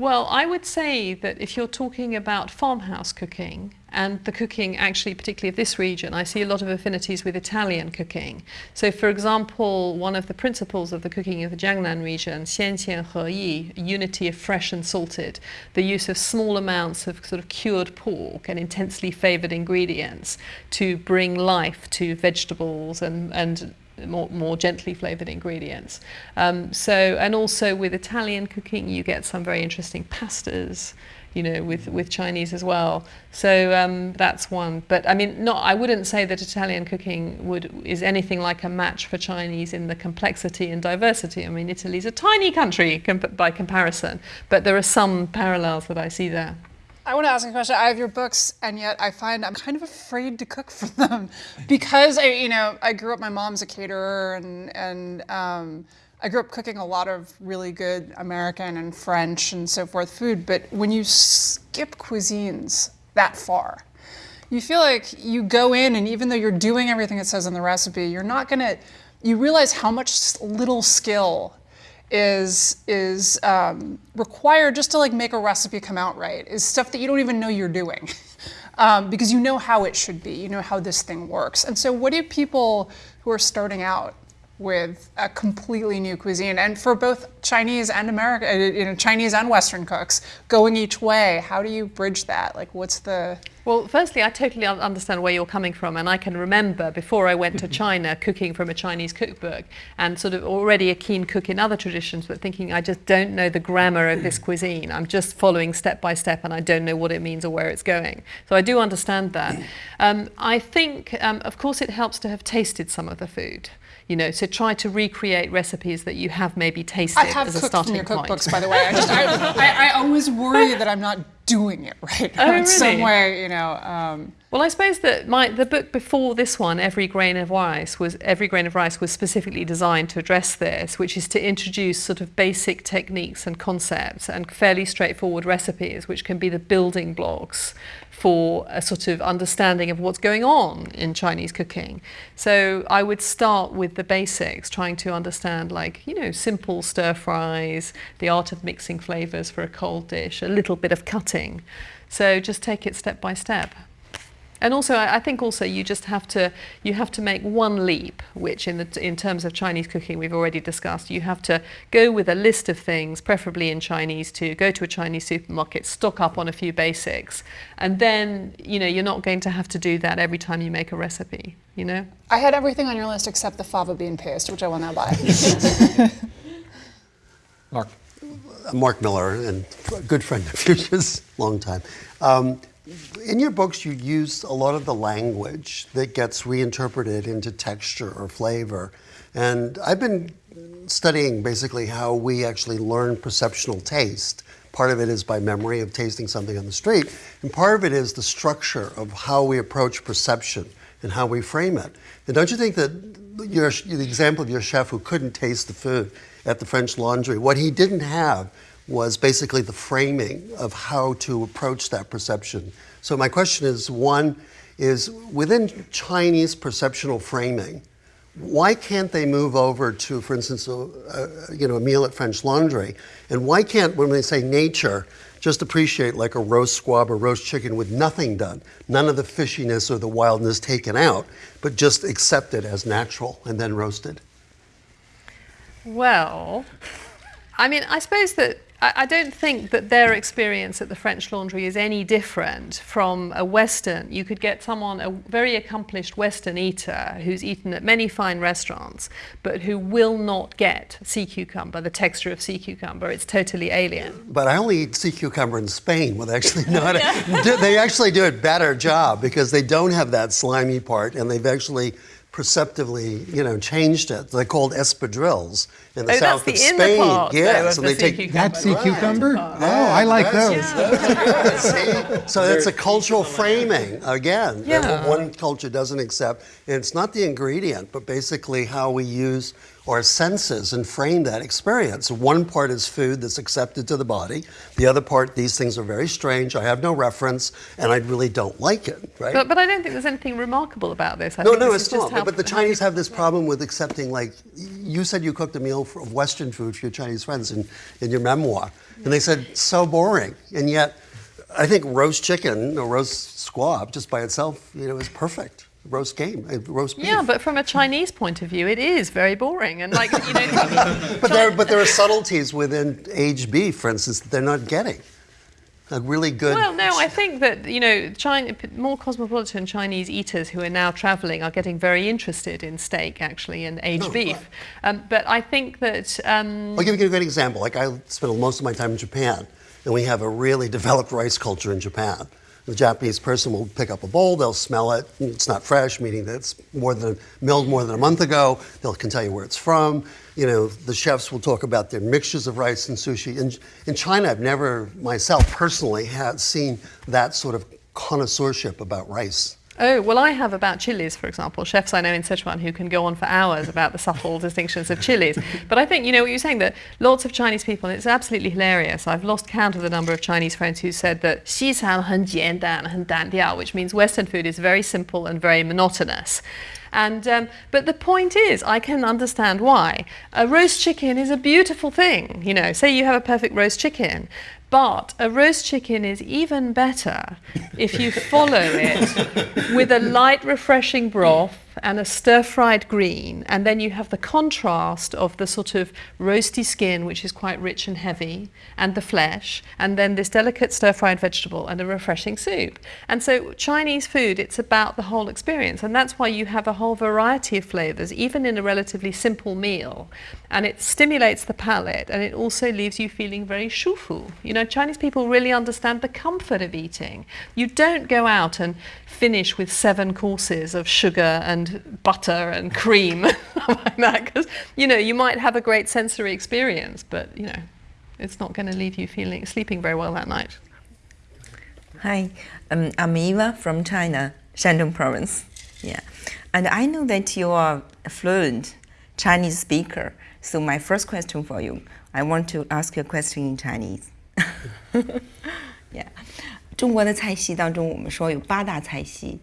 B: Well, I would say that if you're talking about farmhouse cooking, and the cooking actually, particularly of this region, I see a lot of affinities with Italian cooking. So, for example, one of the principles of the cooking of the Jiangnan region, xian xian he yi, unity of fresh and salted, the use of small amounts of sort of cured pork and intensely favored ingredients to bring life to vegetables and, and more, more gently flavored ingredients. Um, so, and also with Italian cooking, you get some very interesting pastas, you know, with, with Chinese as well. So um, that's one. But I mean, not, I wouldn't say that Italian cooking would, is anything like a match for Chinese in the complexity and diversity. I mean, Italy's a tiny country comp by comparison, but there are some parallels that I see there.
D: I want to ask a question. I have your books, and yet I find I'm kind of afraid to cook for them [LAUGHS] because I, you know, I grew up. My mom's a caterer, and and um, I grew up cooking a lot of really good American and French and so forth food. But when you skip cuisines that far, you feel like you go in, and even though you're doing everything it says in the recipe, you're not gonna. You realize how much little skill is is um, required just to like make a recipe come out right is stuff that you don't even know you're doing [LAUGHS] um, because you know how it should be you know how this thing works and so what do people who are starting out with a completely new cuisine and for both Chinese and American, uh, you know, Chinese and Western cooks going each way. How do you bridge that? Like, what's the
B: well, firstly, I totally understand where you're coming from, and I can remember before I went to [LAUGHS] China cooking from a Chinese cookbook and sort of already a keen cook in other traditions, but thinking I just don't know the grammar of this [CLEARS THROAT] cuisine. I'm just following step by step, and I don't know what it means or where it's going. So I do understand that. [CLEARS THROAT] Um, I think, um, of course, it helps to have tasted some of the food you know, so try to recreate recipes that you have maybe tasted
D: I have
B: as a
D: cooked
B: starting
D: from your
B: point.
D: cookbooks, by the way. I, just, I, I, I, always worry that I'm not doing it right
B: oh, [LAUGHS]
D: in
B: really?
D: some way, you know. Um,
B: well, I suppose that my the book before this one, Every Grain of Rice, was Every Grain of Rice was specifically designed to address this, which is to introduce sort of basic techniques and concepts and fairly straightforward recipes, which can be the building blocks for a sort of understanding of what's going on in Chinese cooking. So I would start with the basics, trying to understand like, you know, simple stir fries, the art of mixing flavors for a cold dish, a little bit of cutting. So just take it step by step. And also, I, I think also you just have to you have to make one leap, which in the in terms of Chinese cooking we've already discussed. You have to go with a list of things, preferably in Chinese, to go to a Chinese supermarket, stock up on a few basics, and then you know you're not going to have to do that every time you make a recipe. You know.
D: I had everything on your list except the fava bean paste, which I will now buy. [LAUGHS]
C: Mark.
E: Mark Miller, and a good friend of yours, [LAUGHS] long time. Um, in your books, you use a lot of the language that gets reinterpreted into texture or flavor. And I've been studying basically how we actually learn perceptual taste Part of it is by memory of tasting something on the street, and part of it is the structure of how we approach perception and how we frame it. And don't you think that your, the example of your chef who couldn't taste the food at the French Laundry, what he didn't have was basically the framing of how to approach that perception. So my question is, one, is within Chinese perceptual framing, why can't they move over to, for instance, a, a, you know, a meal at French Laundry? And why can't, when they say nature, just appreciate like a roast squab or roast chicken with nothing done, none of the fishiness or the wildness taken out, but just accept it as natural and then roasted?
B: Well, I mean, I suppose that I, I don't think that their experience at the French Laundry is any different from a Western. You could get someone, a very accomplished Western eater who's eaten at many fine restaurants, but who will not get sea cucumber, the texture of sea cucumber. It's totally alien.
E: But I only eat sea cucumber in Spain with actually [LAUGHS] not. A, they actually do a better job because they don't have that slimy part, and they've actually perceptively, you know, changed it. They're called espadrilles in the
B: Oh,
E: south
B: that's
E: of
B: the
E: Spain.
B: part, though,
E: yes,
B: of
E: and
B: the
E: they
B: sea
E: take
B: cucumber.
A: That sea
B: Right.
A: cucumber? Oh, I like those. [LAUGHS]
E: See? So it's a cultural framing again that
B: Yeah.
E: one culture doesn't accept. And it's not the ingredient, but basically how we use our senses and frame that experience. One part is food that's accepted to the body. The other part, these things are very strange. I have no reference, and I really don't like it. Right?
B: But, but I don't think there's anything remarkable about this. I
E: no,
B: think
E: no,
B: this
E: it's not.
B: how-
E: But the Chinese have this problem with accepting, like, you said you cooked a meal for- of Western food for your Chinese friends in, in your memoir. And they said, so boring. And yet, I think roast chicken or roast squab just by itself, you know, is perfect. Roast game, uh, roast beef.
B: Yeah, but from a Chinese point of view, it is very boring. And like, you know, [LAUGHS]
E: But there, but there are subtleties within aged beef, for instance, that they're not getting. A really good.
B: Well, no, I think that you know, China, more cosmopolitan Chinese eaters who are now travelling are getting very interested in steak, actually, and aged
E: Oh,
B: beef.
E: right.
B: Um, but I think that um,
E: I'll give you a great example. Like I spent most of my time in Japan, and we have a really [LAUGHS] developed rice culture in Japan. The Japanese person will pick up a bowl, they'll smell it, it's not fresh, meaning that it's more than milled more than a month ago. They'll can tell you where it's from. You know, the chefs will talk about their mixtures of rice and sushi. In, in China, I've never myself personally had seen that sort of connoisseurship about rice.
B: Oh, well, I have about chilies, for example. Chefs I know in Sichuan who can go on for hours about the subtle [LAUGHS] distinctions of chilies. But I think, you know, what you're saying that lots of Chinese people, and it's absolutely hilarious. I've lost count of the number of Chinese friends who said that 西餐很简单,很单调, which means Western food is very simple and very monotonous. And um, but the point is, I can understand why. A roast chicken is a beautiful thing. You know, say you have a perfect roast chicken, but a roast chicken is even better if you follow it with a light, refreshing broth and a stir fried green, and then you have the contrast of the sort of roasty skin, which is quite rich and heavy, and the flesh, and then this delicate stir fried vegetable and a refreshing soup. And so, Chinese food, it's about the whole experience, and that's why you have a whole variety of flavors, even in a relatively simple meal. And it stimulates the palate, and it also leaves you feeling very shufu. You know, Chinese people really understand the comfort of eating. You don't go out and finish with seven courses of sugar and butter and cream [LAUGHS] like that because you know you might have a great sensory experience but you know it's not going to leave you feeling sleeping very well that night
F: Hi, um, I'm Eva from China, Shandong province. Yeah, and I know that you are a fluent Chinese speaker. So my first question for you, I want to ask you a question in Chinese. [LAUGHS] yeah，中国的菜系当中，我们说有八大菜系，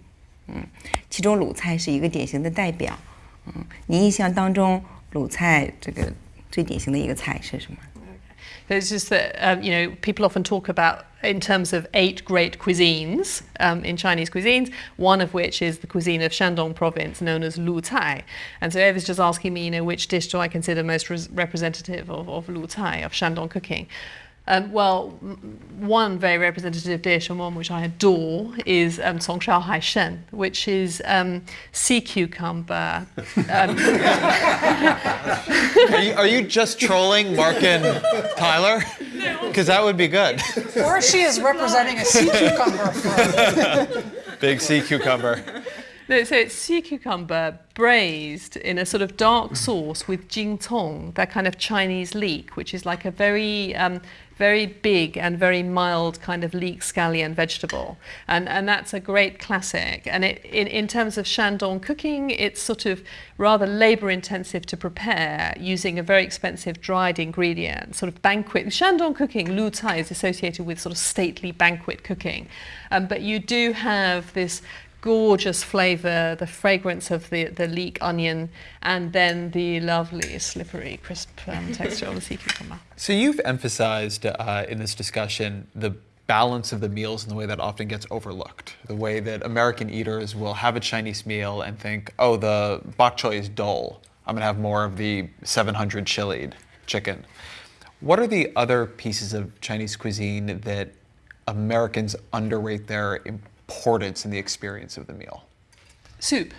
F: 嗯，其中鲁菜是一个典型的代表。嗯，你印象当中鲁菜这个最典型的一个菜是什么？
B: It's just that um, you know people often talk about in terms of eight great cuisines um, in Chinese cuisines. One of which is the cuisine of Shandong province, known as Lu Cai. And so Eva's just asking me, you know, which dish do I consider most res- representative of, of Lu Cai, of Shandong cooking? Um, well, m- one very representative dish and one which I adore is um, Cong Shao Hai Shen, which is um, sea cucumber, um, [LAUGHS]
C: Are you, are you just trolling Mark and Tyler? Because that would be good.
D: Or she is representing a sea cucumber [LAUGHS]
C: Big sea cucumber.
B: No, so it's sea cucumber braised in a sort of dark sauce with jing cong, that kind of Chinese leek, which is like a very um, very big and very mild kind of leek scallion vegetable. And, and that's a great classic. And it, in, in terms of Shandong cooking, it's sort of rather labor intensive to prepare using a very expensive dried ingredient, sort of banquet. Shandong cooking, Lu Cai, is associated with sort of stately banquet cooking. Um, but you do have this gorgeous flavor, the fragrance of the, the leek onion, and then the lovely slippery, crisp um, [LAUGHS] texture of the sea cucumber.
C: So you've emphasized uh, in this discussion the balance of the meals in the way that often gets overlooked. The way that American eaters will have a Chinese meal and think, oh, the bok choy is dull. I'm going to have more of the 700 chilied chicken. What are the other pieces of Chinese cuisine that Americans underrate their importance in the experience of the meal?
B: Soup.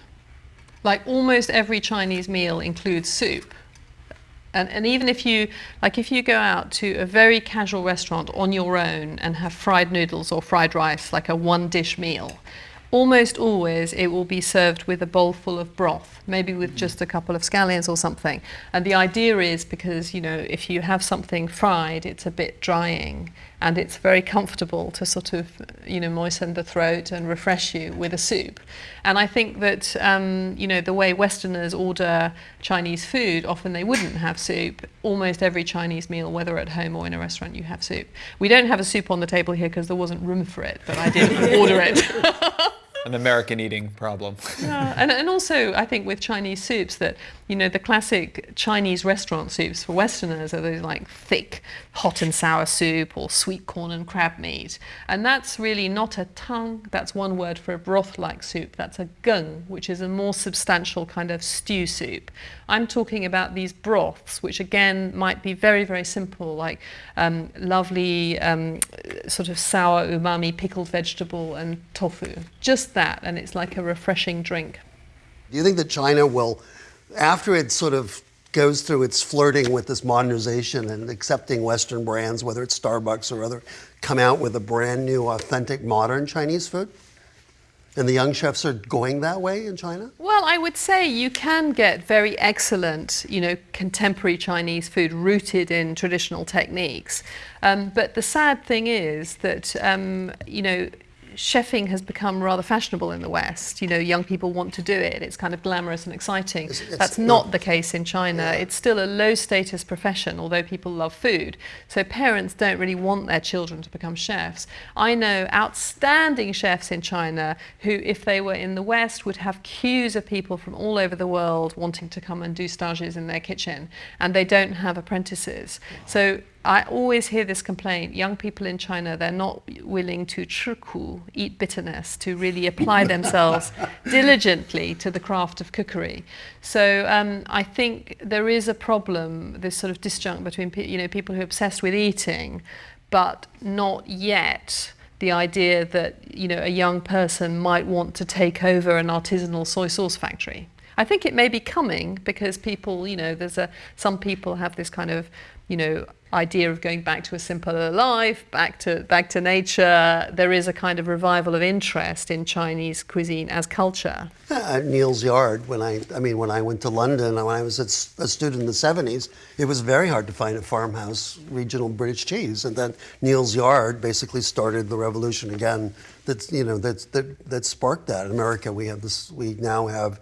B: Like almost every Chinese meal includes soup. And, and even if you like if you go out to a very casual restaurant on your own and have fried noodles or fried rice like a one dish meal almost always it will be served with a bowl full of broth, maybe with mm. just a couple of scallions or something. And the idea is because, you know, if you have something fried, it's a bit drying and it's very comfortable to sort of, you know, moisten the throat and refresh you with a soup. And I think that, um, you know, the way Westerners order Chinese food, often they wouldn't have soup. Almost every Chinese meal, whether at home or in a restaurant, you have soup. We don't have a soup on the table here because there wasn't room for it, but I did [LAUGHS] order it. [LAUGHS]
C: An American eating problem.
B: yeah, and, and also I think with Chinese soups that you know the classic Chinese restaurant soups for Westerners are those like thick hot and sour soup or sweet corn and crab meat, and that's really not a tang. That's one word for a broth-like soup. That's a geng, which is a more substantial kind of stew soup. I'm talking about these broths, which again might be very very simple, like um, lovely um, sort of sour umami pickled vegetable and tofu. Just that, and it's like a refreshing drink.
E: Do you think that China will, after it sort of goes through its flirting with this modernization and accepting Western brands, whether it's Starbucks or other, come out with a brand new, authentic, modern Chinese food? And the young chefs are going that way in China?
B: Well, I would say you can get very excellent, you know, contemporary Chinese food rooted in traditional techniques. Um, but the sad thing is that, um, you know, chefing has become rather fashionable in the West. You know, young people want to do it. It's kind of glamorous and exciting.
E: It's- it's-
B: That's not the case in China. It's still a low status profession, although people love food. So parents don't really want their children to become chefs. I know outstanding chefs in China who, if they were in the West, would have queues of people from all over the world wanting to come and do stages in their kitchen, and they don't have apprentices. So I always hear this complaint. Young people in China, they're not willing to churku, eat bitterness, to really apply [LAUGHS] themselves diligently to the craft of cookery. So um, I think there is a problem, this sort of disjunct between pe- you know people who are obsessed with eating, but not yet the idea that you know a young person might want to take over an artisanal soy sauce factory. I think it may be coming because people, you know, there's a some people have this kind of, you know, idea of going back to a simpler life, back to back to nature. There is a kind of revival of interest in Chinese cuisine as culture.
E: Uh, at Neal's Yard, when I, I mean, when I went to London, when I was a student in the 70s, it was very hard to find a farmhouse regional British cheese. And then Neal's Yard basically started the revolution again that's, you know, that's, that, that sparked that. In America, we have this, we now have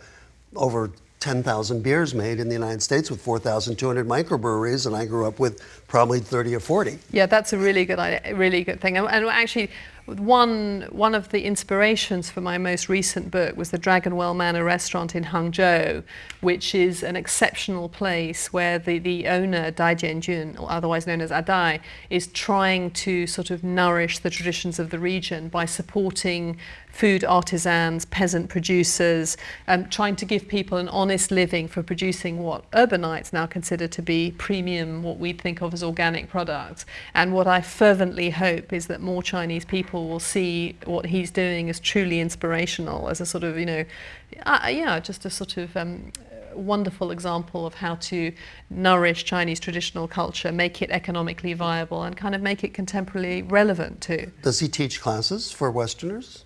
E: over 10,000 beers made in the United States with 4,200 microbreweries, and I grew up with probably 30 or 40.
B: Yeah, that's a really good idea, really good thing. And, and actually, one one of the inspirations for my most recent book was the Dragonwell Manor restaurant in Hangzhou, which is an exceptional place where the, the owner Dai Jianjun, or otherwise known as Adai, is trying to sort of nourish the traditions of the region by supporting food artisans, peasant producers, um, trying to give people an honest living for producing what urbanites now consider to be premium, what we think of as organic products. And what I fervently hope is that more Chinese people will see what he's doing as truly inspirational, as a sort of, you know, uh, yeah, just a sort of um, wonderful example of how to nourish Chinese traditional culture, make it economically viable, and kind of make it contemporarily relevant too.
E: Does he teach classes for Westerners?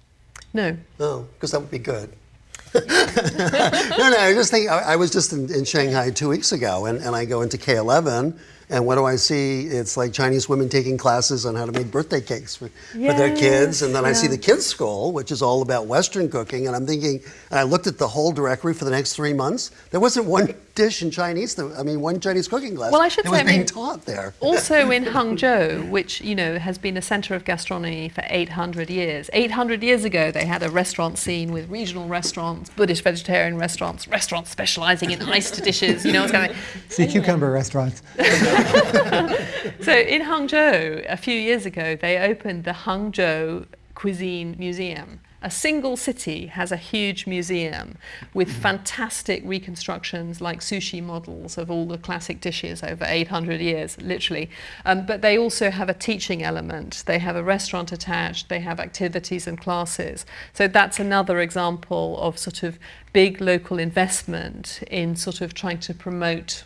B: No,
E: Oh, because that would be good. [LAUGHS] no, no, I just think I, I was just in, in Shanghai two weeks ago, and, and I go into K11, And what do I see? It's like Chinese women taking classes on how to make birthday cakes for, for their kids. And then I see the kids' school, which is all about Western cooking. And I'm thinking, and I looked at the whole directory for the next three months. There wasn't one [LAUGHS] dish in Chinese. That, I mean, one Chinese cooking class.
B: Well, I should
E: that was
B: say, I
E: being
B: mean,
E: taught there.
B: also [LAUGHS] in Hangzhou, which you know has been a centre of gastronomy for 800 years. 800 years ago, they had a restaurant scene with regional restaurants, Buddhist vegetarian restaurants, restaurants specialising in iced dishes. You know what's going.
A: Sea cucumber restaurants. [LAUGHS] [LAUGHS]
B: So in Hangzhou, a few years ago, they opened the Hangzhou Cuisine Museum. A single city has a huge museum with fantastic reconstructions like sushi models of all the classic dishes over 800 years, literally. Um, but they also have a teaching element. They have a restaurant attached, they have activities and classes. So that's another example of sort of big local investment in sort of trying to promote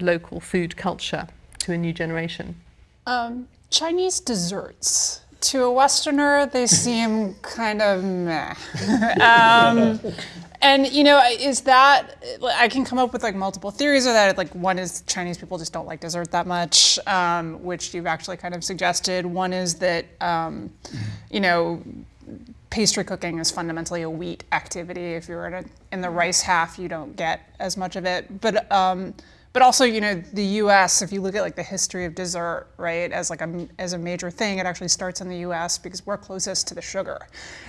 B: local food culture to a new generation.
D: Um, Chinese desserts. To a Westerner, they [LAUGHS] seem kind of meh. um, and you know, is that I can come up with like multiple theories of that. Like one is Chinese people just don't like dessert that much, um, which you've actually kind of suggested. One is that um, you know pastry cooking is fundamentally a wheat activity. If you're in, a, in the rice half, you don't get as much of it. But um, but also, you know, the U.S. If you look at like the history of dessert, right, as like a as a major thing, it actually starts in the U.S. because we're closest to the sugar,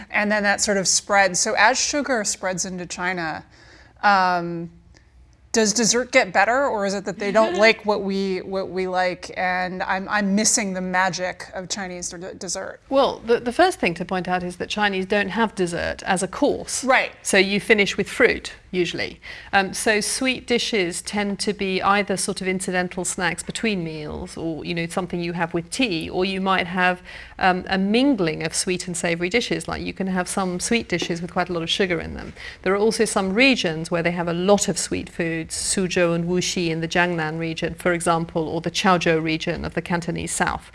D: and then that sort of spreads. So as sugar spreads into China. Um, does dessert get better or is it that they don't [LAUGHS] like what we what we like and I'm, I'm missing the magic of Chinese dessert
B: Well, the, the first thing to point out is that Chinese don't have dessert as a course.
D: Right.
B: So you finish with fruit, usually. Um, so sweet dishes tend to be either sort of incidental snacks between meals or, you know, something you have with tea, or you might have um, a mingling of sweet and savory dishes. Like you can have some sweet dishes with quite a lot of sugar in them. There are also some regions where they have a lot of sweet foods, Suzhou and Wuxi in the Jiangnan region, for example, or the Chaozhou region of the Cantonese South.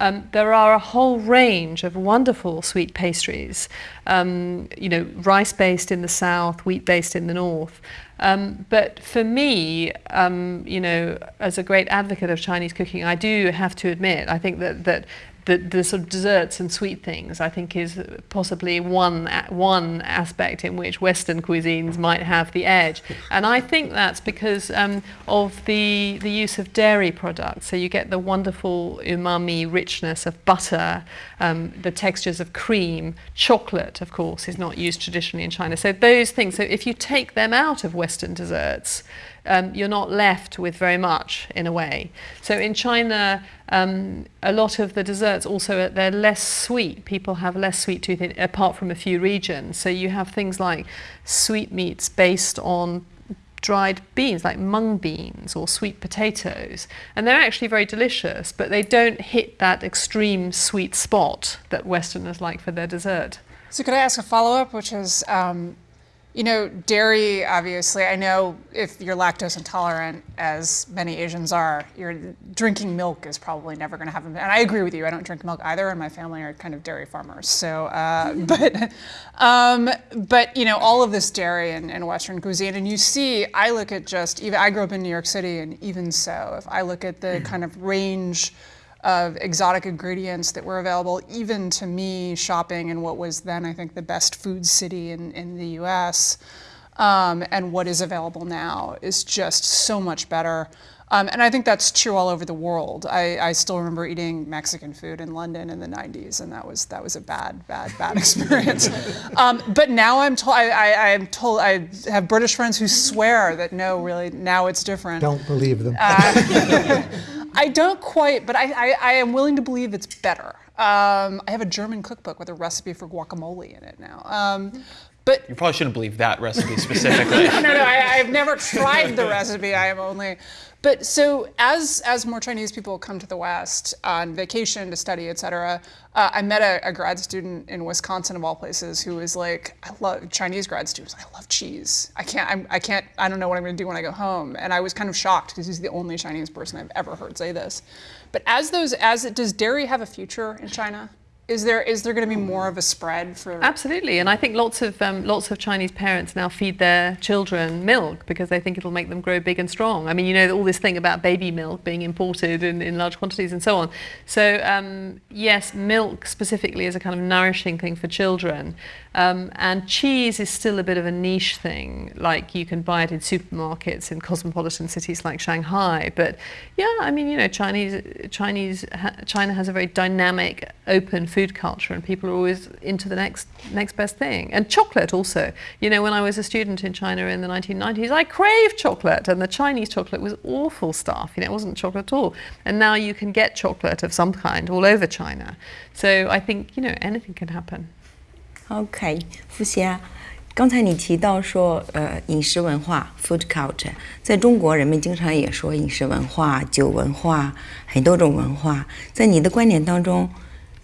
B: Um, there are a whole range of wonderful sweet pastries, um, you know, rice-based in the south, wheat-based in the north. Um, but for me, um, you know, as a great advocate of Chinese cooking, I do have to admit, I think that that the, the sort of desserts and sweet things, I think, is possibly one one aspect in which Western cuisines might have the edge, and I think that's because um, of the the use of dairy products. So you get the wonderful umami richness of butter, um, the textures of cream, chocolate, of course, is not used traditionally in China. So those things. So if you take them out of Western desserts, um, you're not left with very much in a way. So in China, um, a lot of the desserts also they're less sweet. People have less sweet tooth in, apart from a few regions. So you have things like sweetmeats based on dried beans like mung beans or sweet potatoes and they're actually very delicious but they don't hit that extreme sweet spot that westerners like for their dessert
D: So could I ask a follow-up, which is, um, you know, dairy, obviously, I know if you're lactose intolerant, as many Asians are, you're drinking milk is probably never going to happen. And I agree with you. I don't drink milk either, and my family are kind of dairy farmers. So, uh, [LAUGHS] but, um, but you know, all of this dairy in, in Western cuisine, and you see, I look at just even I grew up in New York City, and even so, if I look at the kind of range of exotic ingredients that were available, even to me shopping in what was then, I think, the best food city in, in the US, um, and what is available now is just so much better. Um, and I think that's true all over the world. I, I still remember eating Mexican food in London in the 90s, and that was that was a bad, bad, bad [LAUGHS] experience. um, but now I'm told I, am told I have British friends who swear that no, really now it's different.
A: Don't believe them. [LAUGHS]
D: I don't quite, but I, I, I am willing to believe it's better. Um, I have a German cookbook with a recipe for guacamole in it now. Um, but
C: You probably shouldn't believe that recipe specifically. [LAUGHS]
D: no, no, I, I've never tried the recipe. I am only. But so as as more Chinese people come to the West on vacation to study, et cetera, uh, I met a, a grad student in Wisconsin of all places who was like, I love Chinese grad students. I love cheese. I can't. I'm, I can't. I don't know what I'm going to do when I go home. And I was kind of shocked because he's the only Chinese person I've ever heard say this. But as those as it does dairy have a future in China? Is there is there going to be more of a spread for?
B: Absolutely, and I think lots of um, lots of Chinese parents now feed their children milk because they think it'll make them grow big and strong. I mean, you know all this thing about baby milk being imported in, in large quantities and so on. So um, yes, milk specifically is a kind of nourishing thing for children, um, and cheese is still a bit of a niche thing. Like you can buy it in supermarkets in cosmopolitan cities like Shanghai. But yeah, I mean, you know, Chinese Chinese China has a very dynamic, open food culture, and people are always into the next next best thing. And chocolate also. You know, when I was a student in China in the 1990s, I craved chocolate, and the Chinese chocolate was awful stuff. You know, it wasn't chocolate at all. And now you can get chocolate of some kind all over China. So I think you know anything can happen.
F: OK，付霞，刚才你提到说，呃，饮食文化 （food culture） 在中国，人们经常也说饮食文化、酒文化，很多种文化。在你的观点当中，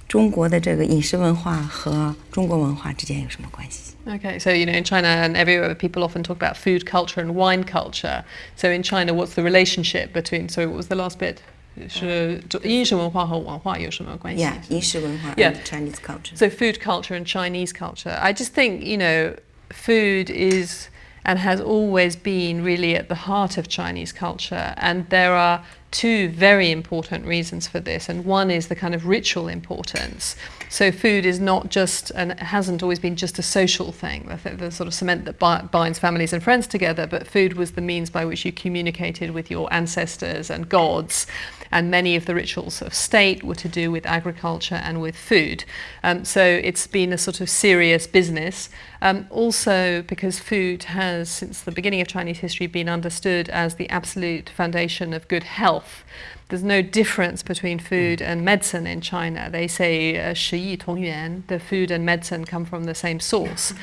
F: 中国的这个饮食文化和中国文化之间有什么关系？
B: Okay, so you know, in China and everywhere, people often talk about food culture and wine culture. So in China, what's the relationship between? Sorry, what was the last bit? 是就饮食文化和文化有什么关系
F: ？Yeah, Chinese culture.
B: So food culture and Chinese culture. I just think you know, food is and has always been really at the heart of Chinese culture. And there are two very important reasons for this. And one is the kind of ritual importance. So food is not just, and hasn't always been just a social thing, the, the sort of cement that bi- binds families and friends together, but food was the means by which you communicated with your ancestors and gods. And many of the rituals of state were to do with agriculture and with food. Um, so it's been a sort of serious business. Um, also, because food has, since the beginning of Chinese history, been understood as the absolute foundation of good health. There's no difference between food and medicine in China. They say uh, 食医同源, the food and medicine come from the same source.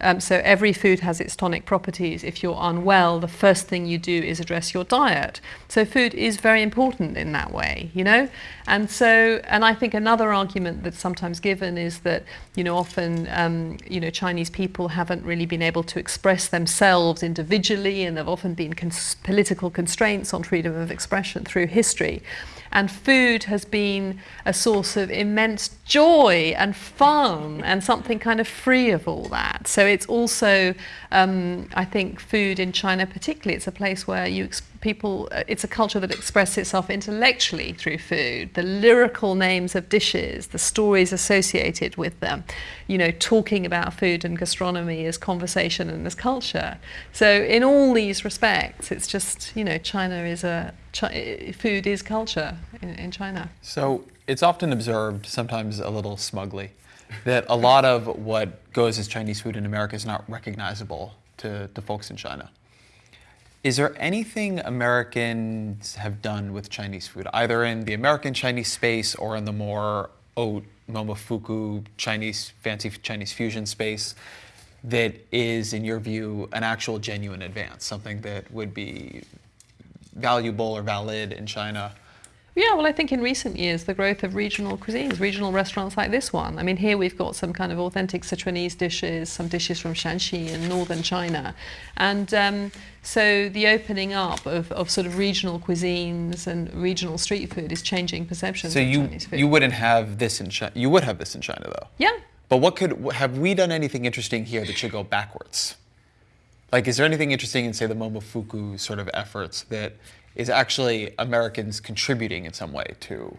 B: Um, so every food has its tonic properties. If you're unwell, the first thing you do is address your diet. So food is very important in that way, you know. And so, and I think another argument that's sometimes given is that, you know, often, um, you know, Chinese people haven't really been able to express themselves individually, and there have often been cons- political constraints on freedom of expression through history. And food has been a source of immense joy and fun and something kind of free of all that. So it's also, um, I think, food in China particularly, it's a place where you people, uh, it's a culture that expresses itself intellectually through food. The lyrical names of dishes, the stories associated with them, you know, talking about food and gastronomy as conversation and as culture. So in all these respects, it's just, you know, China is a, food is culture in, in China.
C: So it's often observed, sometimes a little smugly, that a lot of what goes as Chinese food in America is not recognizable to, to folks in China. Is there anything Americans have done with Chinese food, either in the American Chinese space or in the more haute momofuku Chinese, fancy Chinese fusion space, that is, in your view, an actual genuine advance, something that would be valuable or valid in China?
B: Yeah, well, I think in recent years, the growth of regional cuisines, regional restaurants like this one. I mean, here we've got some kind of authentic Sichuanese dishes, some dishes from Shanxi in northern China. And um, so the opening up of, of sort of regional cuisines and regional street food is changing perceptions
C: So
B: of
C: you
B: Chinese food.
C: you wouldn't have this in China. You would have this in China though.
B: yeah.
C: But what could have we done anything interesting here that should go backwards? Like, is there anything interesting in say the Momofuku sort of efforts that is actually Americans contributing in some way to?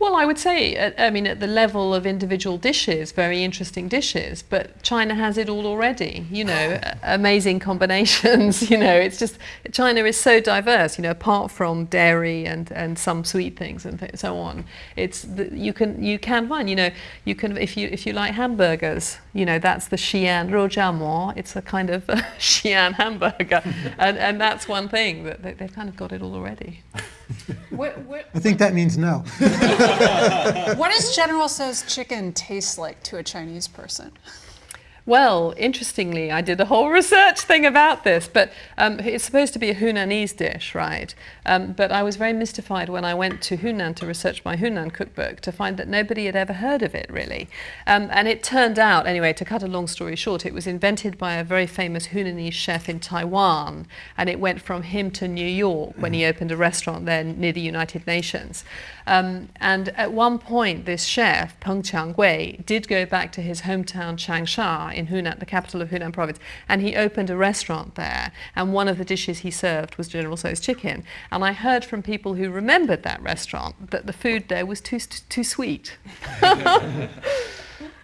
B: Well, I would say, uh, I mean, at the level of individual dishes, very interesting dishes, but China has it all already, you know, [SIGHS] amazing combinations, [LAUGHS] you know, it's just, China is so diverse, you know, apart from dairy and, and some sweet things and th- so on. It's, the, you can, you can find, you know, you can, if you, if you like hamburgers, you know, that's the Xi'an Roujiamo, it's a kind of [LAUGHS] Xi'an hamburger, [LAUGHS] and, and that's one thing, that they, they've kind of got it all already.
D: What, what,
A: I think that means no. [LAUGHS]
D: what does General Tso's chicken taste like to a Chinese person?
B: Well, interestingly, I did a whole [LAUGHS] research thing about this, but um, it's supposed to be a Hunanese dish, right? Um, but I was very mystified when I went to Hunan to research my Hunan cookbook to find that nobody had ever heard of it, really. Um, and it turned out, anyway, to cut a long story short, it was invented by a very famous Hunanese chef in Taiwan, and it went from him to New York when he opened a restaurant there near the United Nations. Um, and at one point, this chef, Peng Changgui, did go back to his hometown Changsha in Hunan, the capital of Hunan province, and he opened a restaurant there. And one of the dishes he served was General Tso's chicken. And I heard from people who remembered that restaurant that the food there was too too sweet. [LAUGHS]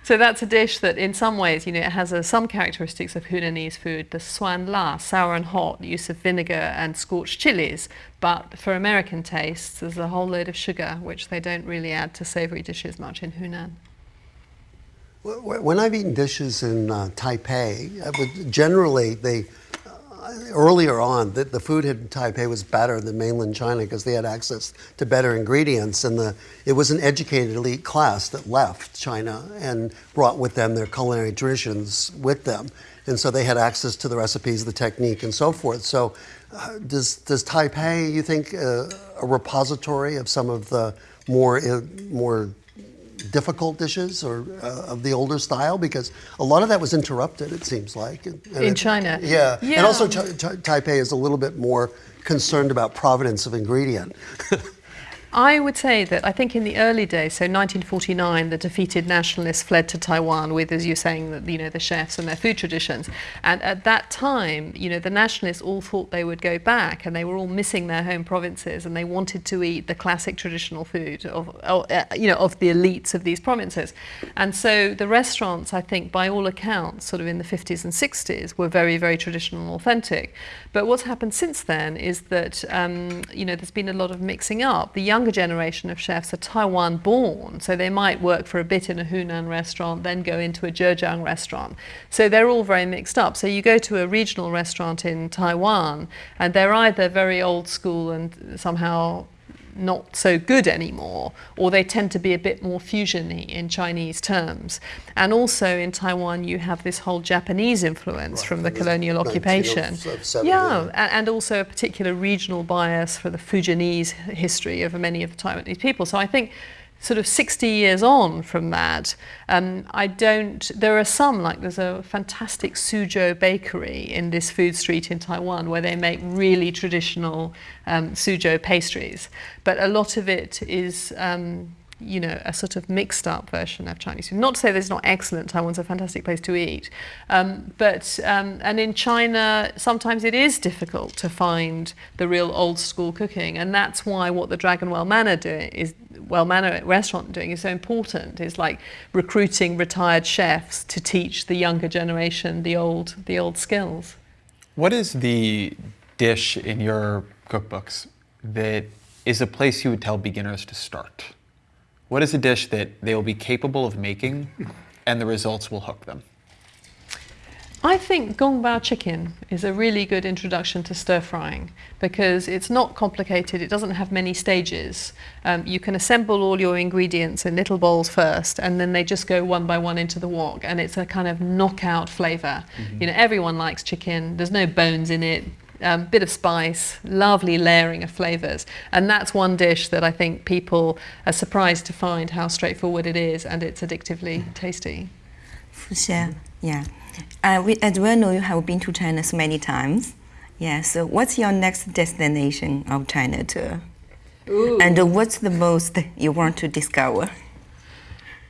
B: So that's a dish that in some ways, you know, it has uh, some characteristics of Hunanese food, the suan la, sour and hot, use of vinegar and scorched chilies. But for American tastes, there's a whole load of sugar, which they don't really add to savory dishes much in Hunan.
E: When I've eaten dishes in uh, Taipei, uh, generally they earlier on that the food in Taipei was better than mainland China because they had access to better ingredients, and the it was an educated elite class that left China and brought with them their culinary traditions with them, and so they had access to the recipes, the technique, and so forth. So, uh, does does Taipei, you think, uh, a repository of some of the more uh, more difficult dishes or uh, of the older style because a lot of that was interrupted it seems like and, and
B: in
E: it,
B: China
E: yeah.
B: yeah.
E: and also Taipei is a little bit more concerned about providence of ingredient [LAUGHS]
B: I would say that I think in the early days, so 1949, the defeated nationalists fled to Taiwan with, as you're saying, you know, the chefs and their food traditions. And at that time, you know, the nationalists all thought they would go back, and they were all missing their home provinces, and they wanted to eat the classic traditional food of, uh, you know, of the elites of these provinces. And so the restaurants, I think, by all accounts, sort of in the 50s and 60s, were very, very traditional and authentic. But what's happened since then is that, um, you know, there's been a lot of mixing up. The young younger generation of chefs are Taiwan born, so they might work for a bit in a Hunan restaurant, then go into a Zhejiang restaurant. So they're all very mixed up. So you go to a regional restaurant in Taiwan, and they're either very old school and somehow not so good anymore, or they tend to be a bit more fusiony in Chinese terms. And also in Taiwan, you have this whole Japanese influence
E: right,
B: from the colonial occupation. Yeah, and, and also a particular regional bias for the Fujianese history of many of the Taiwanese people. So I think sort of 60 years on from that, um, I don't, there are some, like there's a fantastic Suzhou bakery in this food street in Taiwan where they make really traditional um, Suzhou pastries. But a lot of it is, um, you know, a sort of mixed up version of Chinese food. Not to say it's not excellent, Taiwan's a fantastic place to eat. Um, but, um, and in China, sometimes it is difficult to find the real old school cooking. And that's why what the Dragonwell Manor do is, Well Manor restaurant doing is so important. It's like recruiting retired chefs to teach the younger generation the old, the old skills.
C: What is the dish in your cookbooks that is a place you would tell beginners to start? What is a dish that they will be capable of making and the results will hook them?
B: I think gong bao chicken is a really good introduction to stir frying because it's not complicated, it doesn't have many stages. Um, you can assemble all your ingredients in little bowls first and then they just go one by one into the wok and it's a kind of knockout flavor. Mm-hmm. You know, everyone likes chicken, there's no bones in it, um, bit of spice, lovely layering of flavors. And that's one dish that I think people are surprised to find how straightforward it is and it's addictively tasty.
F: For sure, yeah. Uh, we, as well know you have been to China so many times. Yeah, so what's your next destination of China tour? Ooh. And what's the most you want to discover?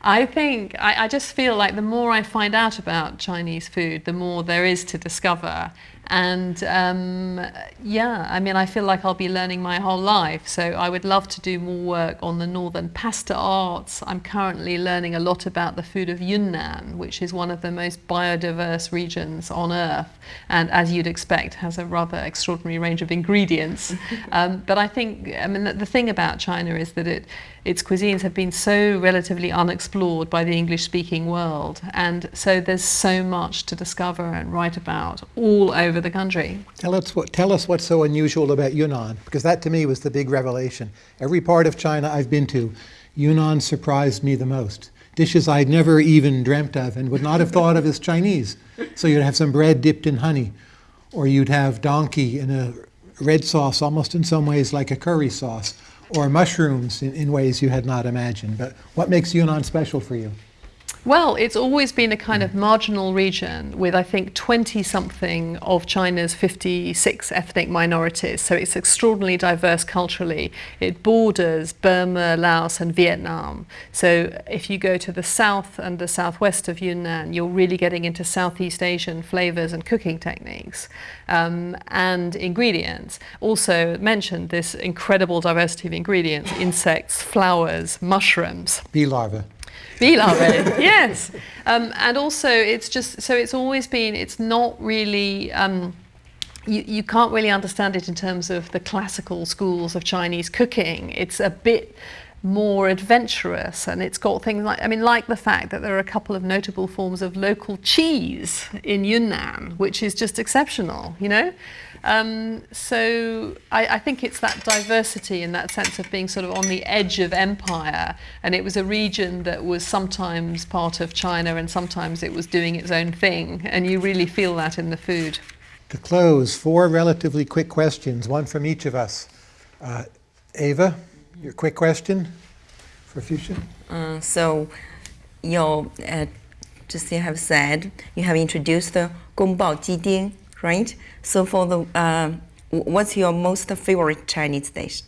B: I think I, I, just feel like the more I find out about Chinese food, the more there is to discover. And um, yeah, I mean, I feel like I'll be learning my whole life. So I would love to do more work on the northern pasta arts. I'm currently learning a lot about the food of Yunnan, which is one of the most biodiverse regions on earth. And as you'd expect, has a rather extraordinary range of ingredients. [LAUGHS] um, but I think, I mean, the, the thing about China is that it, its cuisines have been so relatively unexplored by the English speaking world. And so there's so much to discover and write about all over the country.
A: Tell us, what, tell us what's so unusual about Yunnan, because that to me was the big revelation. Every part of China I've been to, Yunnan surprised me the most. dishes I'd never even dreamt of and would not have thought of as Chinese. So you'd have some bread dipped in honey, or you'd have donkey in a red sauce, almost in some ways like a curry sauce, or mushrooms in, in ways you had not imagined. But what makes Yunnan special for you?
B: Well, it's always been a kind of marginal region with, I think, 20 something of China's 56 ethnic minorities. So it's extraordinarily diverse culturally. It borders Burma, Laos, and Vietnam. So if you go to the south and the southwest of Yunnan, you're really getting into Southeast Asian flavors and cooking techniques um, and ingredients. Also, mentioned this incredible diversity of ingredients insects, flowers, mushrooms
A: Bee larvae.
B: Bee larvae [LAUGHS] yes um, and also it's just so it's always been it's not really um, you, you can't really understand it in terms of the classical schools of Chinese cooking. It's a bit more adventurous and it's got things like, I mean, like the fact that there are a couple of notable forms of local cheese in Yunnan, which is just exceptional, you know? Um, so I, I think it's that diversity in that sense of being sort of on the edge of empire. And it was a region that was sometimes part of China and sometimes it was doing its own thing. And you really feel that in the food.
A: To close, four relatively quick questions, one from each of us. Uh, Ava, your quick question for Fuchsia?
F: Uh, so, you uh, just you have said you have introduced the Gongbao Jiding, right? So, for the uh, what's your most favorite Chinese dish?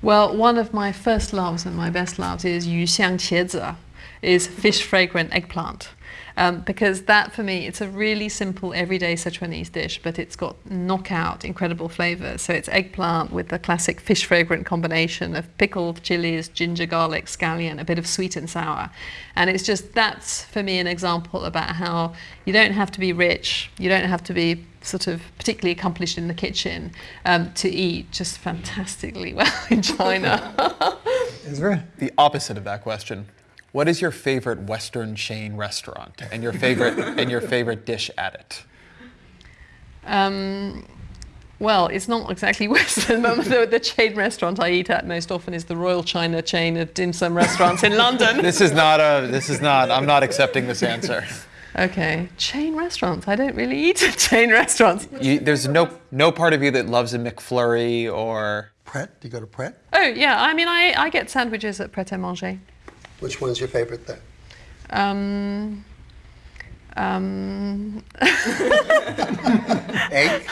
B: Well, one of my first loves and my best loves is yu xiang qiezi, is fish fragrant eggplant. Um, because that for me, it's a really simple everyday Sichuanese dish, but it's got knockout incredible flavors. So it's eggplant with the classic fish fragrant combination of pickled chilies, ginger, garlic, scallion, a bit of sweet and sour. And it's just, that's for me an example about how you don't have to be rich, you don't have to be sort of particularly accomplished in the kitchen um, to eat just fantastically [LAUGHS] well in China.
A: Ezra?
C: The opposite of that question. What is your favorite Western chain restaurant and your favorite [LAUGHS] and your favorite dish at it?
B: Um, well, it's not exactly [LAUGHS] Western, but the, the chain restaurant I eat at most often is the Royal China chain of dim sum restaurants in [LAUGHS] London.
C: This is not a. This is not. I'm not accepting this answer.
B: Okay, chain restaurants. I don't really eat at chain restaurants.
C: You, there's no no part of you that loves a McFlurry or.
E: Pret? Do you go to Pret?
B: Oh yeah, I mean I, I get sandwiches at Pret a Manger.
E: Which one's your favorite there?
B: Um, um, [LAUGHS]
E: Egg?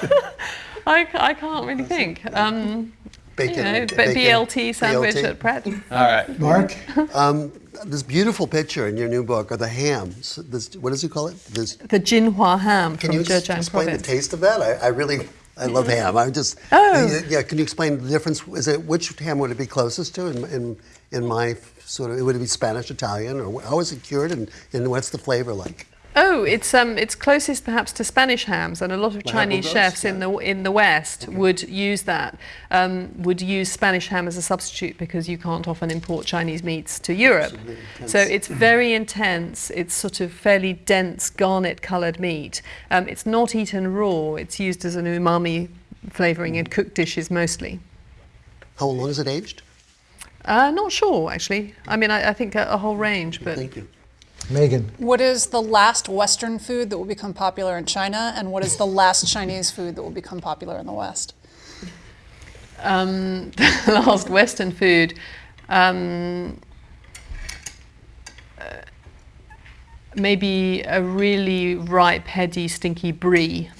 B: I, I can't really think. Um,
E: Bacon?
B: you know, but
E: bacon,
B: BLT sandwich
E: BLT?
B: at Pret.
C: All right.
A: Mark?
E: Um, this beautiful picture in your new book are the hams. This, what does he call it? This,
B: The Jinhua ham
E: can
B: from
E: you ex-
B: Zhejiang
E: explain
B: province.
E: the taste of that? I, I really, I love ham. I just,
B: Oh.
E: yeah. Can you explain the difference? Is it which ham would it be closest to? In, in, in my sort of, it would it be Spanish, Italian, or how is it cured, and, and what's the flavor like?
B: Oh, it's um, it's closest perhaps to Spanish hams, and a lot of Chinese chefs in the in the West would use that. Um, would use Spanish ham as a substitute because you can't often import Chinese meats to Europe. So it's very intense. It's sort of fairly dense, garnet-coloured meat. Um, it's not eaten raw. It's used as an umami flavouring in cooked dishes mostly.
E: How long is it aged?
B: Uh, not sure actually. I mean, I, I think a, a whole range, but
E: Thank you.
A: Megan?
D: What is the last Western food that will become popular in China, and what is the last Chinese food that will become popular in the West?
B: um, [LAUGHS] the last Western food. Um, uh, maybe a really ripe, heady, stinky brie.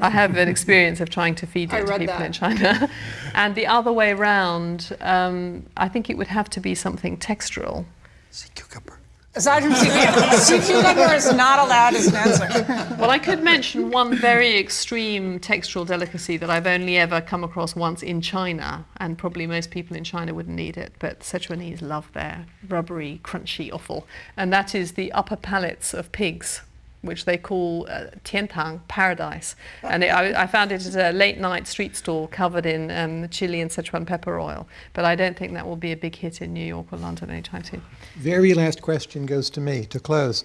B: I have an experience of trying to feed [LAUGHS]
D: I
B: it to people
D: that.
B: in China. [LAUGHS] and the other way round, um, I think it would have to be something textural.
E: Sea cucumber.
D: Aside from sea cucumber, sea cucumber is not allowed as an answer. [LAUGHS]
B: Well, I could mention one very extreme textural delicacy that I've only ever come across once in China, and probably most people in China wouldn't eat it, but Sichuanese love their rubbery, crunchy offal, and that is the upper palates of pigs. Which they call uh, tiantang, paradise. And it, I, I found it at a late night street stall covered in um, chili and Sichuan pepper oil. But I don't think that will be a big hit in New York or London anytime soon.
A: Very last question goes to me to close.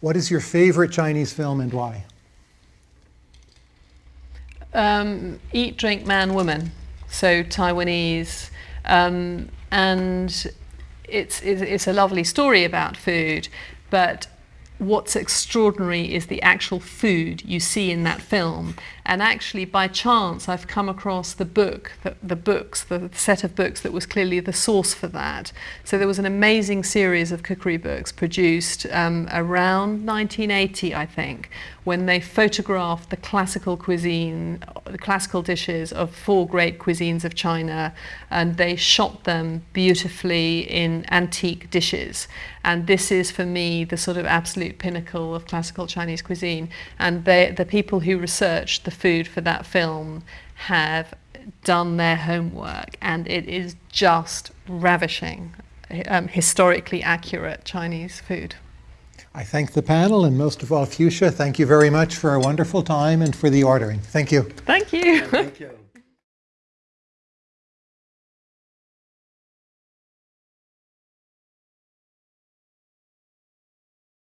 A: What is your favorite Chinese film and why?
B: um, eat, drink, man, woman. So Taiwanese. Um, and it's, it's a lovely story about food, but what's extraordinary is the actual food you see in that film. And actually, by chance, I've come across the book, the, the books, the set of books that was clearly the source for that. So there was an amazing series of cookery books produced um, around 1980, I think, when they photographed the classical cuisine, the classical dishes of four great cuisines of China, and they shot them beautifully in antique dishes. And this is, for me, the sort of absolute pinnacle of classical Chinese cuisine. And they, the people who researched the food for that film have done their homework, and it is just ravishing, um, historically accurate Chinese food.
A: I thank the panel and most of all Fuchsia. Thank you very much for a wonderful time and for the ordering. Thank you.
B: Thank you.
E: Thank you.